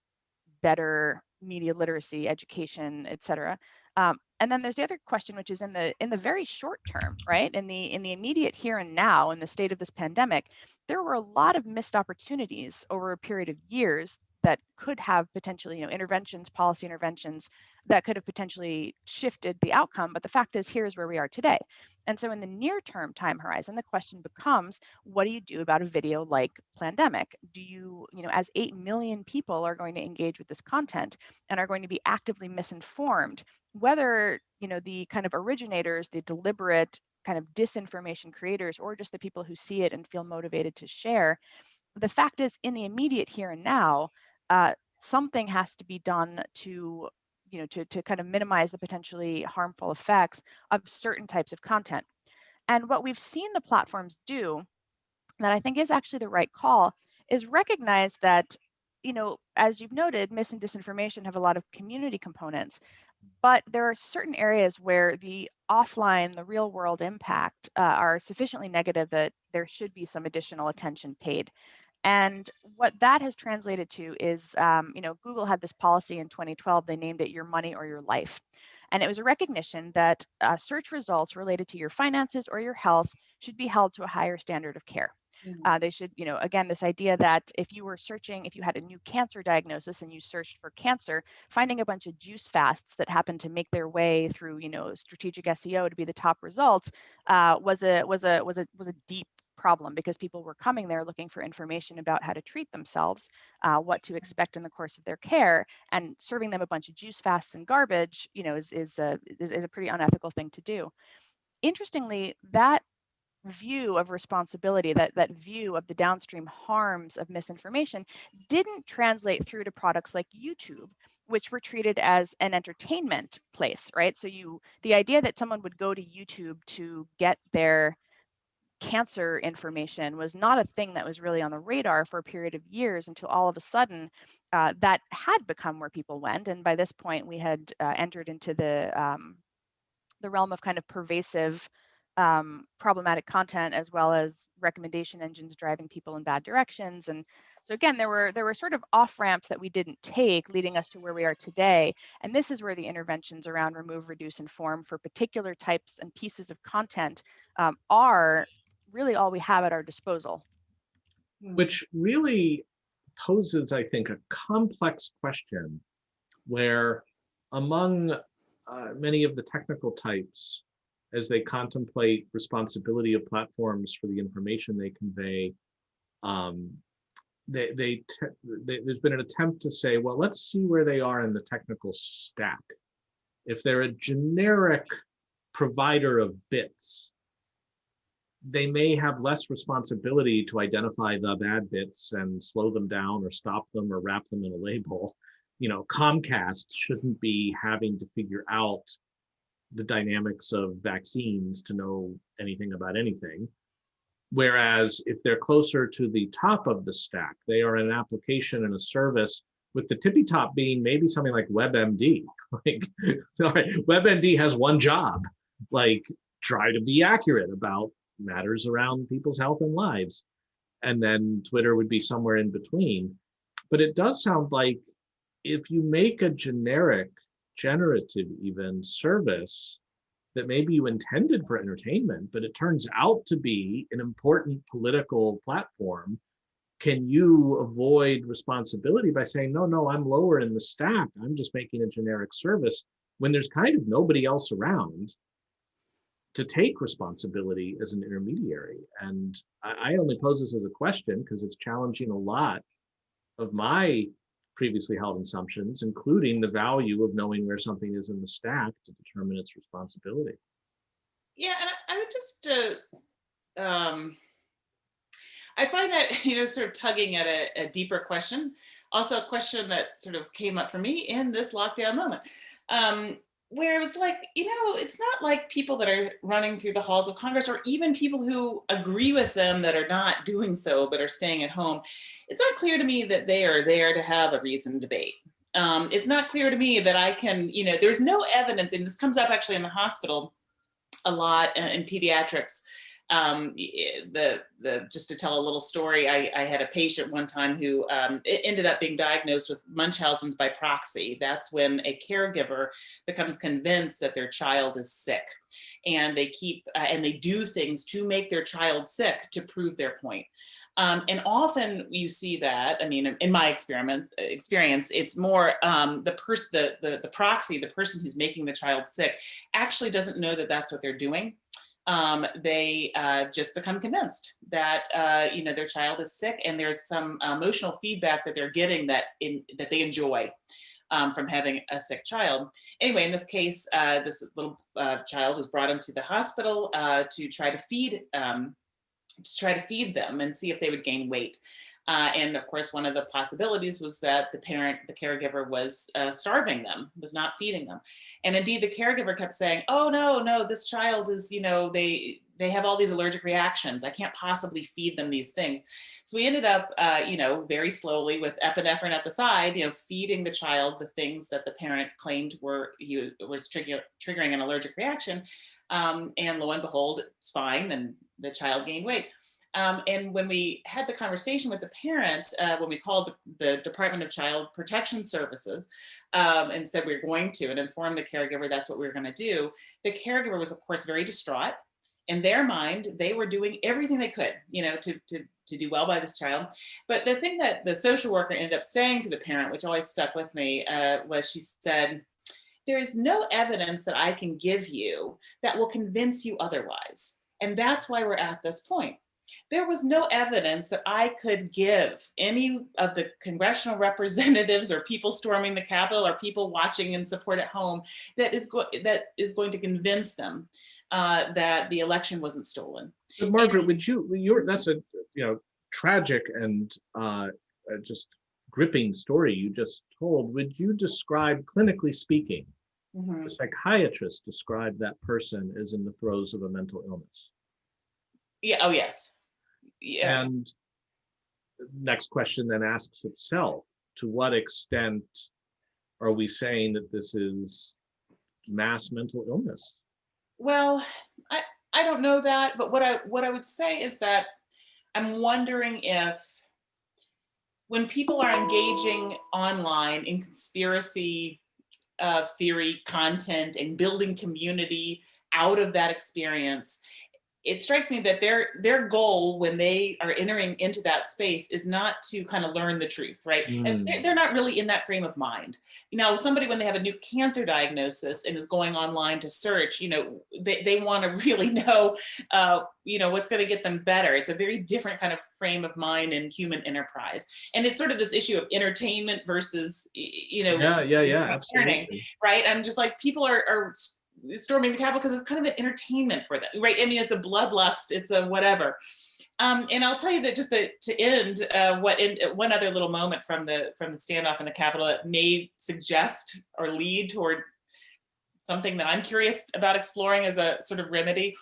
better media literacy, education, et cetera? Um, and then there's the other question, which is in the in the very short term, right? In the in the immediate here and now, in the state of this pandemic, there were a lot of missed opportunities over a period of years that could have potentially, you know, interventions, policy interventions that could have potentially shifted the outcome. But the fact is, here's where we are today. And so, in the near term time horizon, the question becomes, what do you do about a video like Plandemic? Do you, you know, as 8 million people are going to engage with this content and are going to be actively misinformed, whether, you know, the kind of originators, the deliberate kind of disinformation creators, or just the people who see it and feel motivated to share, the fact is, in the immediate here and now, uh, something has to be done to you know to, to kind of minimize the potentially harmful effects of certain types of content. And what we've seen the platforms do that i think is actually the right call is recognize that you know as you've noted mis and disinformation have a lot of community components but there are certain areas where the offline the real world impact uh, are sufficiently negative that there should be some additional attention paid and what that has translated to is, um, you know, Google had this policy in 2012. They named it Your Money or Your Life. And it was a recognition that uh, search results related to your finances or your health should be held to a higher standard of care. Mhm. Uh, they should, you know, again, this idea that if you were searching, if you had a new cancer diagnosis and you searched for cancer, finding a bunch of juice fasts that happened to make their way through, you know, strategic SEO to be the top results uh, was a was a was a was a deep problem because people were coming there looking for information about how to treat themselves, uh, what to expect in the course of their care, and serving them a bunch of juice fasts and garbage, you know, is is a is, is a pretty unethical thing to do. Interestingly, that view of responsibility, that that view of the downstream harms of misinformation, didn't translate through to products like YouTube, which were treated as an entertainment place, right? So you the idea that someone would go to YouTube to get their cancer information was not a thing that was really on the radar for a period of years until all of a sudden uh, that had become where people went. And by this point, we had uh, entered into the um, the realm of kind of pervasive um, problematic content as well as recommendation engines driving people in bad directions. And so again, there were there were sort of off ramps that we didn't take, leading us to where we are today. And this is where the interventions around remove, reduce, inform for particular types and pieces of content um, are really all we have at our disposal. which really poses, I think, a complex question where among uh, many of the technical types, as they contemplate responsibility of platforms for the information they convey, um, they, they, they, there's been an attempt to say, well, let's see where they are in the technical stack. If they're a generic provider of bits, they may have less responsibility to identify the bad bits and slow them down or stop them or wrap them in a label. You know, Comcast shouldn't be having to figure out the dynamics of vaccines to know anything about anything. Whereas if they're closer to the top of the stack, they are an application and a service with the tippy top being maybe something like WebMD. <laughs> Like, <laughs> WebMD has one job, like try to be accurate about matters around people's health and lives. And then Twitter would be somewhere in between. But it does sound like if you make a generic, generative even service that maybe you intended for entertainment, but it turns out to be an important political platform, can you avoid responsibility by saying, no, no, I'm lower in the stack. I'm just making a generic service when there's kind of nobody else around to take responsibility as an intermediary. And I, I only pose this as a question because it's challenging a lot of my previously held assumptions, including the value of knowing where something is in the stack to determine its responsibility. Yeah, and I, would just, uh, um, I find that, <laughs> you know, sort of tugging at a, a, deeper question. Also a question that sort of came up for me in this lockdown moment. Um, where it was like, you know, it's not like people that are running through the halls of Congress or even people who agree with them that are not doing so, but are staying at home. It's not clear to me that they are there to have a reasoned debate. Um, it's not clear to me that I can, you know, there's no evidence, and this comes up actually in the hospital a lot in pediatrics, um, the, the, just to tell a little story, I, I had a patient one time who um, ended up being diagnosed with Munchausen's by proxy. That's when a caregiver becomes convinced that their child is sick and they keep, uh, and they do things to make their child sick to prove their point. Um, and often you see that, I mean, in my experiment, experience, it's more um, the person, the, the, the proxy, the person who's making the child sick actually doesn't know that that's what they're doing um, they uh, just become convinced that uh, you know their child is sick and there's some emotional feedback that they're getting that in that they enjoy um, from having a sick child. Anyway, in this case, uh, this little uh, child was brought into the hospital uh, to try to feed um, to try to feed them and see if they would gain weight. Uh, and of course, one of the possibilities was that the parent, the caregiver was uh, starving them, was not feeding them. And indeed, the caregiver kept saying, oh, no, no, this child is, you know, they, they have all these allergic reactions. I can't possibly feed them these things. So we ended up, uh, you know, very slowly with epinephrine at the side, you know, feeding the child the things that the parent claimed were he was trigger, triggering an allergic reaction. Um, and lo and behold, it's fine, and the child gained weight. Um, and when we had the conversation with the parent, uh, when we called the, the, Department of Child Protection Services um, and said we are going to and informed the caregiver that's what we were going to do, the caregiver was of course very distraught. In their mind, they were doing everything they could, you know, to, to, to do well by this child. But the thing that the social worker ended up saying to the parent, which always stuck with me, uh, was she said, there is no evidence that I can give you that will convince you otherwise. And that's why we're at this point there was no evidence that I could give any of the congressional <laughs> representatives or people storming the Capitol or people watching in support at home that is, that is going to convince them uh, that the election wasn't stolen. But Margaret, and, would you, you're, that's a you know tragic and uh, just gripping story you just told. Would you describe, clinically speaking, mm -hmm. a psychiatrist describe that person as in the throes of a mental illness? Yeah, oh yes, yeah. And next question then asks itself, to what extent are we saying that this is mass mental illness? Well, I, I don't know that, but what I what I would say is that I'm wondering if when people are engaging online in conspiracy uh, theory content and building community out of that experience, it strikes me that their their goal when they are entering into that space is not to kind of learn the truth, right? Mm. And they're, they're not really in that frame of mind. You know, somebody when they have a new cancer diagnosis and is going online to search, you know, they, they want to <laughs> really know, uh, you know, what's going to get them better. It's a very different kind of frame of mind and human enterprise. And it's sort of this issue of entertainment versus, you know, Yeah, yeah, yeah, parenting, absolutely. right? I'm just like, people are, are storming the Capitol because it's kind of an entertainment for them, right? I mean, it's a bloodlust, it's a whatever. Um, and I'll tell you that just to, to end, uh, what in one other little moment from the from the standoff in the Capitol that may suggest or lead toward something that I'm curious about exploring as a sort of remedy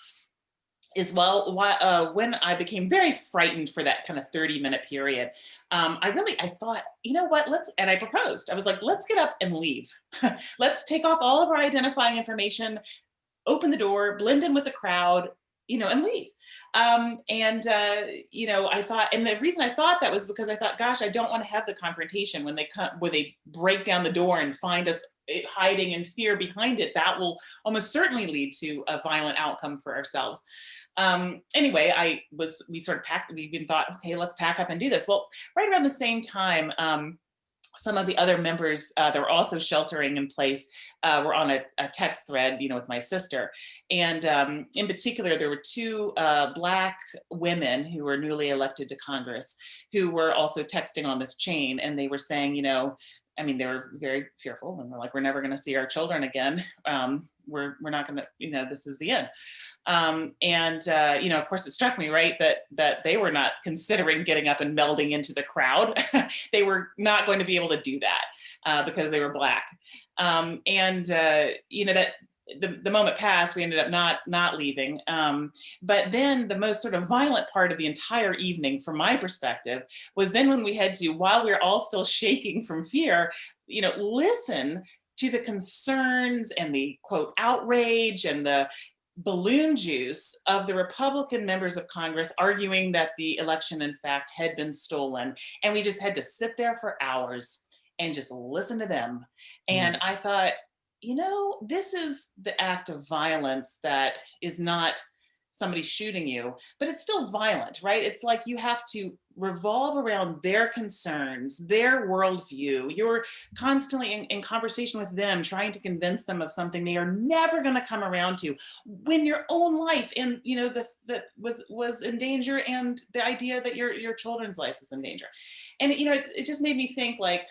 is well, why, uh, when I became very frightened for that kind of 30 minute period, um, I really, I thought, you know what, let's, and I proposed, I was like, let's get up and leave. <laughs> let's take off all of our identifying information, open the door, blend in with the crowd, you know, and leave. Um, and, uh, you know, I thought, and the reason I thought that was because I thought, gosh, I don't want to have the confrontation when they come, where they break down the door and find us eh, hiding in fear behind it. That will almost certainly lead to a violent outcome for ourselves um, anyway, I was, we sort of packed, we even thought, okay, let's pack up and do this. Well, right around the same time, um, some of the other members uh, that were also sheltering in place uh, were on a, a, text thread, you know, with my sister. And um, in particular, there were two uh, Black women who were newly elected to Congress who were also texting on this chain. And they were saying, you know, I mean, they were very fearful and they're like, we're never going to see our children again. Um, we're, we're not going to, you know, this is the end. Um, and, uh, you know, of course, it struck me, right, that that they were not considering getting up and melding into the crowd. <laughs> they were not going to be able to do that uh, because they were Black. Um, and, uh, you know, that the, the moment passed, we ended up not not leaving. Um, but then the most sort of violent part of the entire evening, from my perspective, was then when we had to, while we're all still shaking from fear, you know, listen to the concerns and the quote outrage and the balloon juice of the Republican members of Congress arguing that the election in fact had been stolen. And we just had to sit there for hours and just listen to them. And mm. I thought, you know, this is the act of violence that is not somebody shooting you, but it's still violent, right? It's like you have to revolve around their concerns, their worldview. You're constantly in, in, conversation with them, trying to convince them of something they are never going to come around to when your own life and, you know, the, the was, was in danger and the idea that your, your children's life is in danger. And, you know, it, it just made me think like,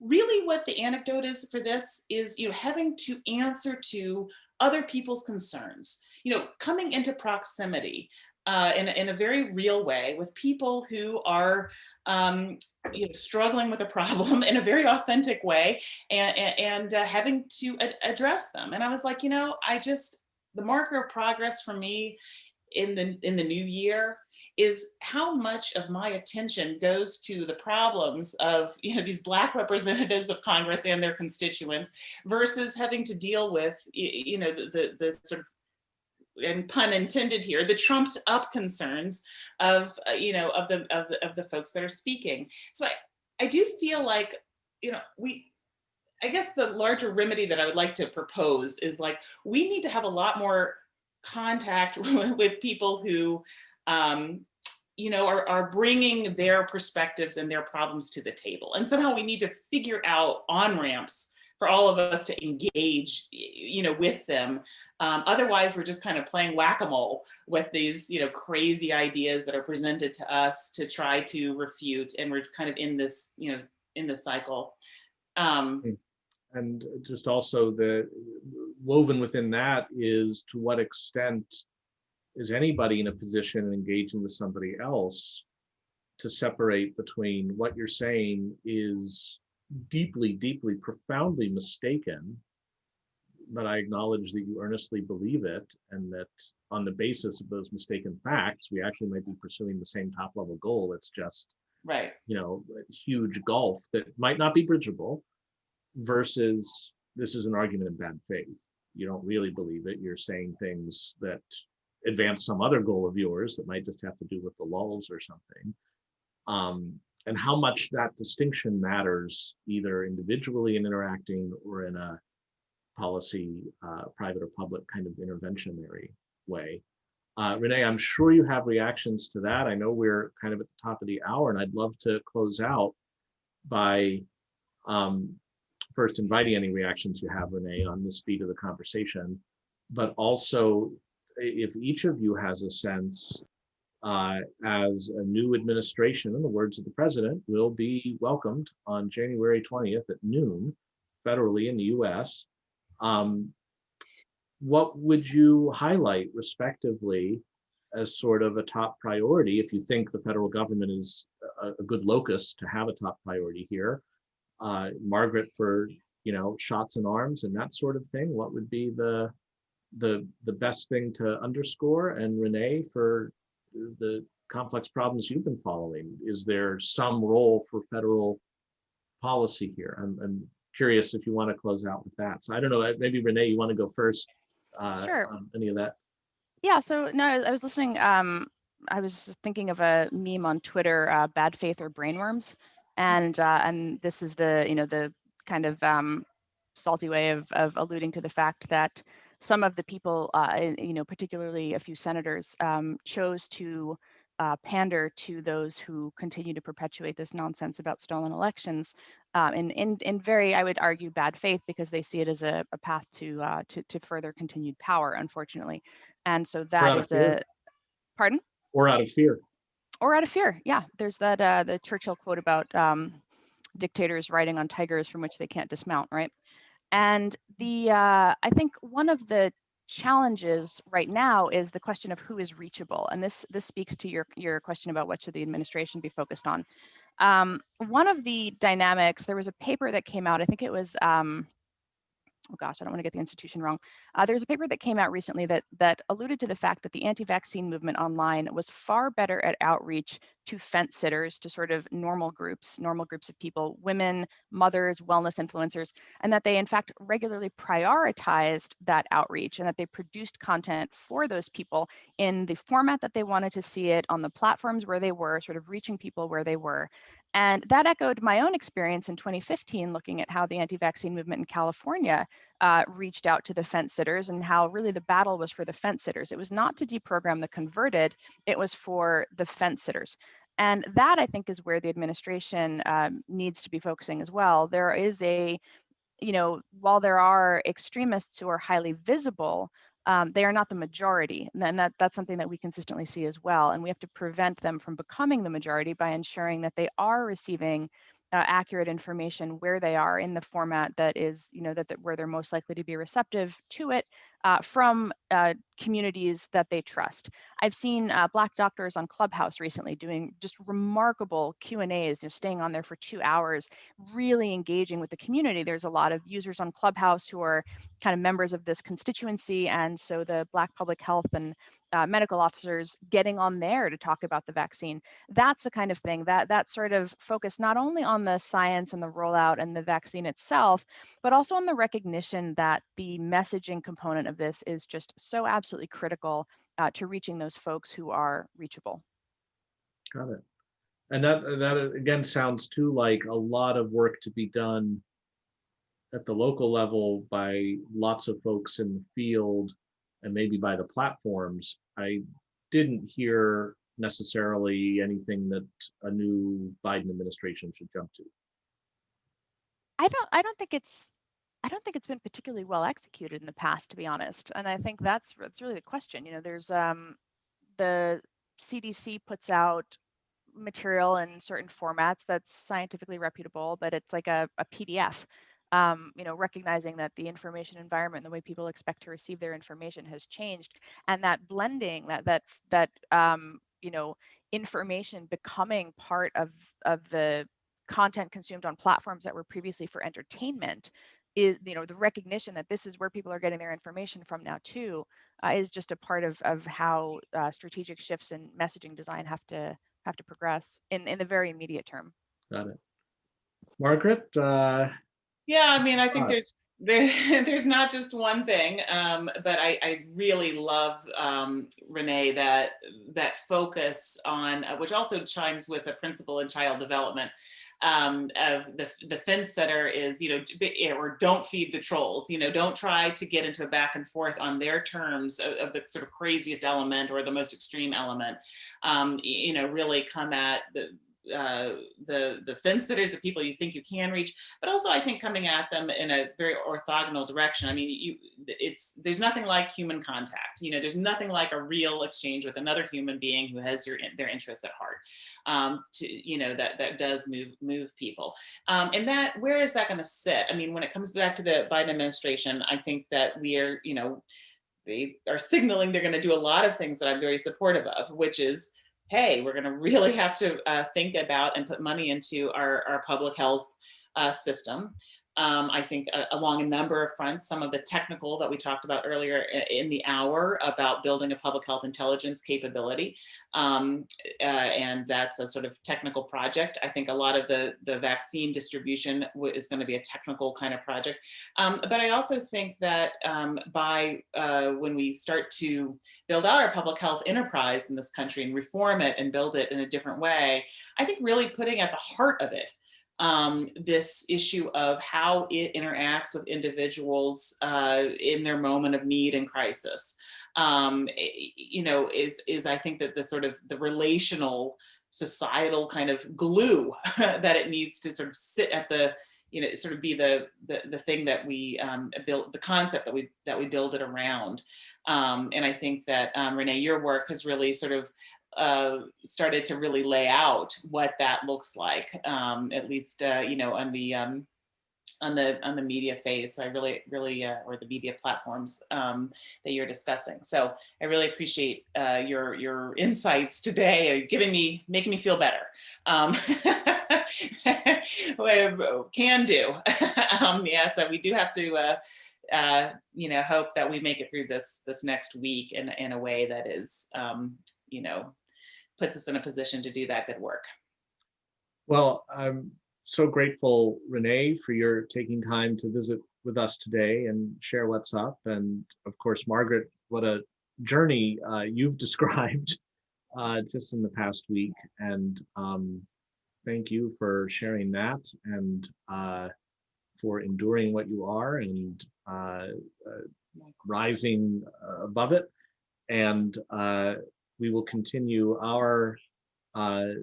really what the anecdote is for this is, you know, having to answer to other people's concerns you know, coming into proximity uh, in, in a very real way with people who are um, you know, struggling with a problem <laughs> in a very authentic way and, and uh, having to ad address them. And I was like, you know, I just, the marker of progress for me in the, in the new year is how much of my attention goes to the problems of you know these black <laughs> representatives of Congress and their constituents versus having to deal with you know the, the, the sort of and pun intended here, the trumped up concerns of, uh, you know, of the, of the, of the folks that are speaking. So I, I do feel like, you know, we, I guess the larger remedy that I would like to propose is like, we need to have a lot more contact <laughs> with people who, um, you know, are, are bringing their perspectives and their problems to the table. And somehow we need to figure out on ramps for all of us to engage, you know, with them um, otherwise, we're just kind of playing whack-a-mole with these, you know, crazy ideas that are presented to us to try to refute, and we're kind of in this, you know, in this cycle. Um, hmm. and just also the woven within that is to what extent is anybody in a position and engaging with somebody else to separate between what you're saying is deeply, deeply, profoundly mistaken but I acknowledge that you earnestly believe it and that on the basis of those mistaken facts, we actually might be pursuing the same top level goal. It's just, right. you know, a huge gulf that might not be bridgeable versus this is an argument in bad faith. You don't really believe it. You're saying things that advance some other goal of yours that might just have to do with the lulls or something. Um, and how much that distinction matters either individually in interacting or in a policy, uh, private or public kind of interventionary way. Uh, Renee, I'm sure you have reactions to that. I know we're kind of at the top of the hour and I'd love to close out by um, first inviting any reactions you have, Renee, on the speed of the conversation, but also if each of you has a sense uh, as a new administration, in the words of the president, will be welcomed on January 20th at noon federally in the US. Um, what would you highlight respectively as sort of a top priority if you think the federal government is a, a good locus to have a top priority here? Uh, Margaret for, you know, shots and arms and that sort of thing, what would be the the the best thing to underscore? And Renee for the complex problems you've been following, is there some role for federal policy here? I'm, I'm curious if you want to close out with that. So I don't know, maybe Renee, you want to go first? uh, Sure. on Any of that? Yeah, so no, I was listening. Um, I was just thinking of a meme on Twitter, uh, "Bad faith or brainworms," and uh, and this is the you know the kind of um, salty way of of alluding to the fact that some of the people, uh, you know, particularly a few senators, um, chose to uh, pander to those who continue to perpetuate this nonsense about stolen elections, um, in in in very, I would argue, bad faith because they see it as a, a path to uh, to to further continued power, unfortunately. And so that is a, pardon? Or out of fear? Or out of fear. Yeah, there's that, uh, the Churchill quote about um, dictators riding on tigers from which they can't dismount, right? And the, uh, I think one of the challenges right now is the question of who is reachable. And this, this speaks to your, your question about what should the administration be focused on. Um, one of the dynamics, there was a paper that came out, I think it was, um, oh gosh, I don't want to get the institution wrong. Uh, there's a paper that came out recently that that alluded to the fact that the anti-vaccine movement online was far better at outreach to fence sitters, to sort of normal groups, normal groups of people, women, mothers, wellness influencers, and that they in fact regularly prioritized that outreach and that they produced content for those people in the format that they wanted to see it on the platforms where they were, sort of reaching people where they were. And that echoed my own experience in 2015, looking at how the anti vaccine movement in California uh, reached out to the fence sitters and how really the battle was for the fence sitters. It was not to deprogram the converted, it was for the fence sitters. And that I think is where the administration um, needs to be focusing as well. There is a, you know, while there are extremists who are highly visible, um, they are not the majority. And that, that's something that we consistently see as well. And we have to prevent them from becoming the majority by ensuring that they are receiving uh, accurate information where they are in the format that is, you know, that, that where they're most likely to be receptive to it uh, from uh, communities that they trust. I've seen uh, Black doctors on Clubhouse recently doing just remarkable Q and A's, you know, staying on there for two hours, really engaging with the community. There's a lot of users on Clubhouse who are kind of members of this constituency, and so the Black public health and uh, medical officers getting on there to talk about the vaccine. That's the kind of thing that that sort of focus not only on the science and the rollout and the vaccine itself, but also on the recognition that the messaging component of this is just so absolutely critical uh, to reaching those folks who are reachable. Got it. And that, that again sounds too like a lot of work to be done at the local level by lots of folks in the field and maybe by the platforms. I didn't hear necessarily anything that a new Biden administration should jump to. I don't I don't think it's I don't think it's been particularly well executed in the past, to be honest. And I think that's that's really the question. You know, there's um the CDC puts out material in certain formats that's scientifically reputable, but it's like a, a PDF. Um, you know, recognizing that the information environment, the way people expect to receive their information has changed, and that blending, that that that um, you know, information becoming part of of the content consumed on platforms that were previously for entertainment is you know the recognition that this is where people are getting their information from now too uh, is just a part of of how uh, strategic shifts in messaging design have to have to progress in in the very immediate term Got it. Margaret, uh, Yeah, I mean, I think Right. there's <laughs> there, there's not just one thing, um, but I, I really love um, Renee that that focus on, uh, which also chimes with a principle in child development. Um, of the the fence setter is, you know, or don't feed the trolls. You know, don't try to get into a back and forth on their terms of, of the sort of craziest element or the most extreme element. Um, you know, really come at the uh, the the fence sitters, the people you think you can reach, but also I think coming at them in a very orthogonal direction. I mean, you it's there's nothing like human contact. You know, there's nothing like a real exchange with another human being who has your their interests at heart. Um, to you know that that does move move people. Um, and that where is that going to sit? I mean, when it comes back to the Biden administration, I think that we are you know they are signaling they're going to do a lot of things that I'm very supportive of, which is hey, we're going <laughs> to really have to uh, think about and put money into our, our public health uh, system. Um, I think uh, along a number of fronts, some of the technical that we talked about earlier in the hour about building a public health intelligence capability. Um, uh, and that's a sort of technical project. I think a lot of the, the vaccine distribution is going to be a technical kind of project. Um, but I also think that um, by uh, when we start to build our public health enterprise in this country and reform it and build it in a different way, I think really putting at the heart of it um, this issue of how it interacts with individuals uh, in their moment of need and crisis. Um, you know, is is I think that the sort of the relational societal kind of glue <laughs> that it needs to sort of sit at the you know sort of be the the, the thing that we um, build the concept that we that we build it around um, and I think that um, Renee your work has really sort of uh, started to really lay out what that looks like, um, at least, uh, you know, on the, um, on the on the media phase. So I really, really, uh, or the media platforms um, that you're discussing. So I really appreciate uh, your your <laughs> insights today, giving me, making me feel better. Um, <laughs> can do. <laughs> um, yeah, so we do have to, uh, uh, you know, hope that we make it through this this next week in in a way that is, um, you know, puts us in a position to do that good work. Well, I'm so grateful, Renee, for your taking time to visit with us today and share what's up. And of course, Margaret, what a journey uh, you've <laughs> described uh, just in the past week. And um, thank you for sharing that and uh, for enduring what you are and uh, uh, rising uh, above it. And we will continue our uh,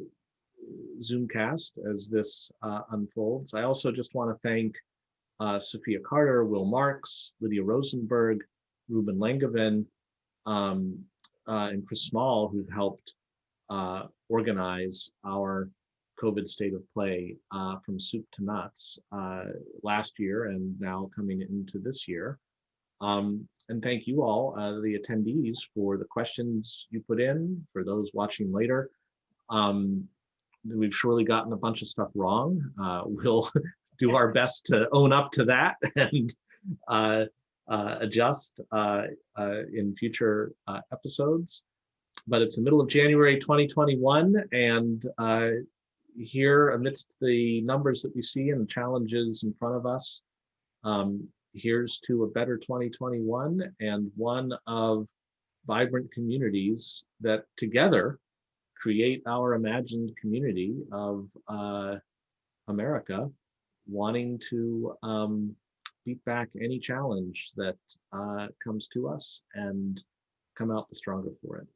Zoomcast as this uh, unfolds. I also just want to thank uh, Sophia Carter, Will Marks, Lydia Rosenberg, Ruben Langevin, um, uh, and Chris Small, who've helped uh, organize our COVID state of play uh, from soup to nuts last year and now coming into this year. Um, and thank you all, uh, the attendees, for the questions you put in, for those watching later. Um, we've surely gotten a bunch of stuff wrong. Uh, <laughs> we'll do our best to own up to that <laughs> and uh, uh adjust uh, uh, in future episodes. But it's the middle of January 2021, and here amidst the numbers that we see and the challenges in front of us, um, here's to a better 2021 and one of vibrant communities that together create our imagined community of uh, America wanting to um, beat back any challenge that uh, comes to us and come out the stronger for it.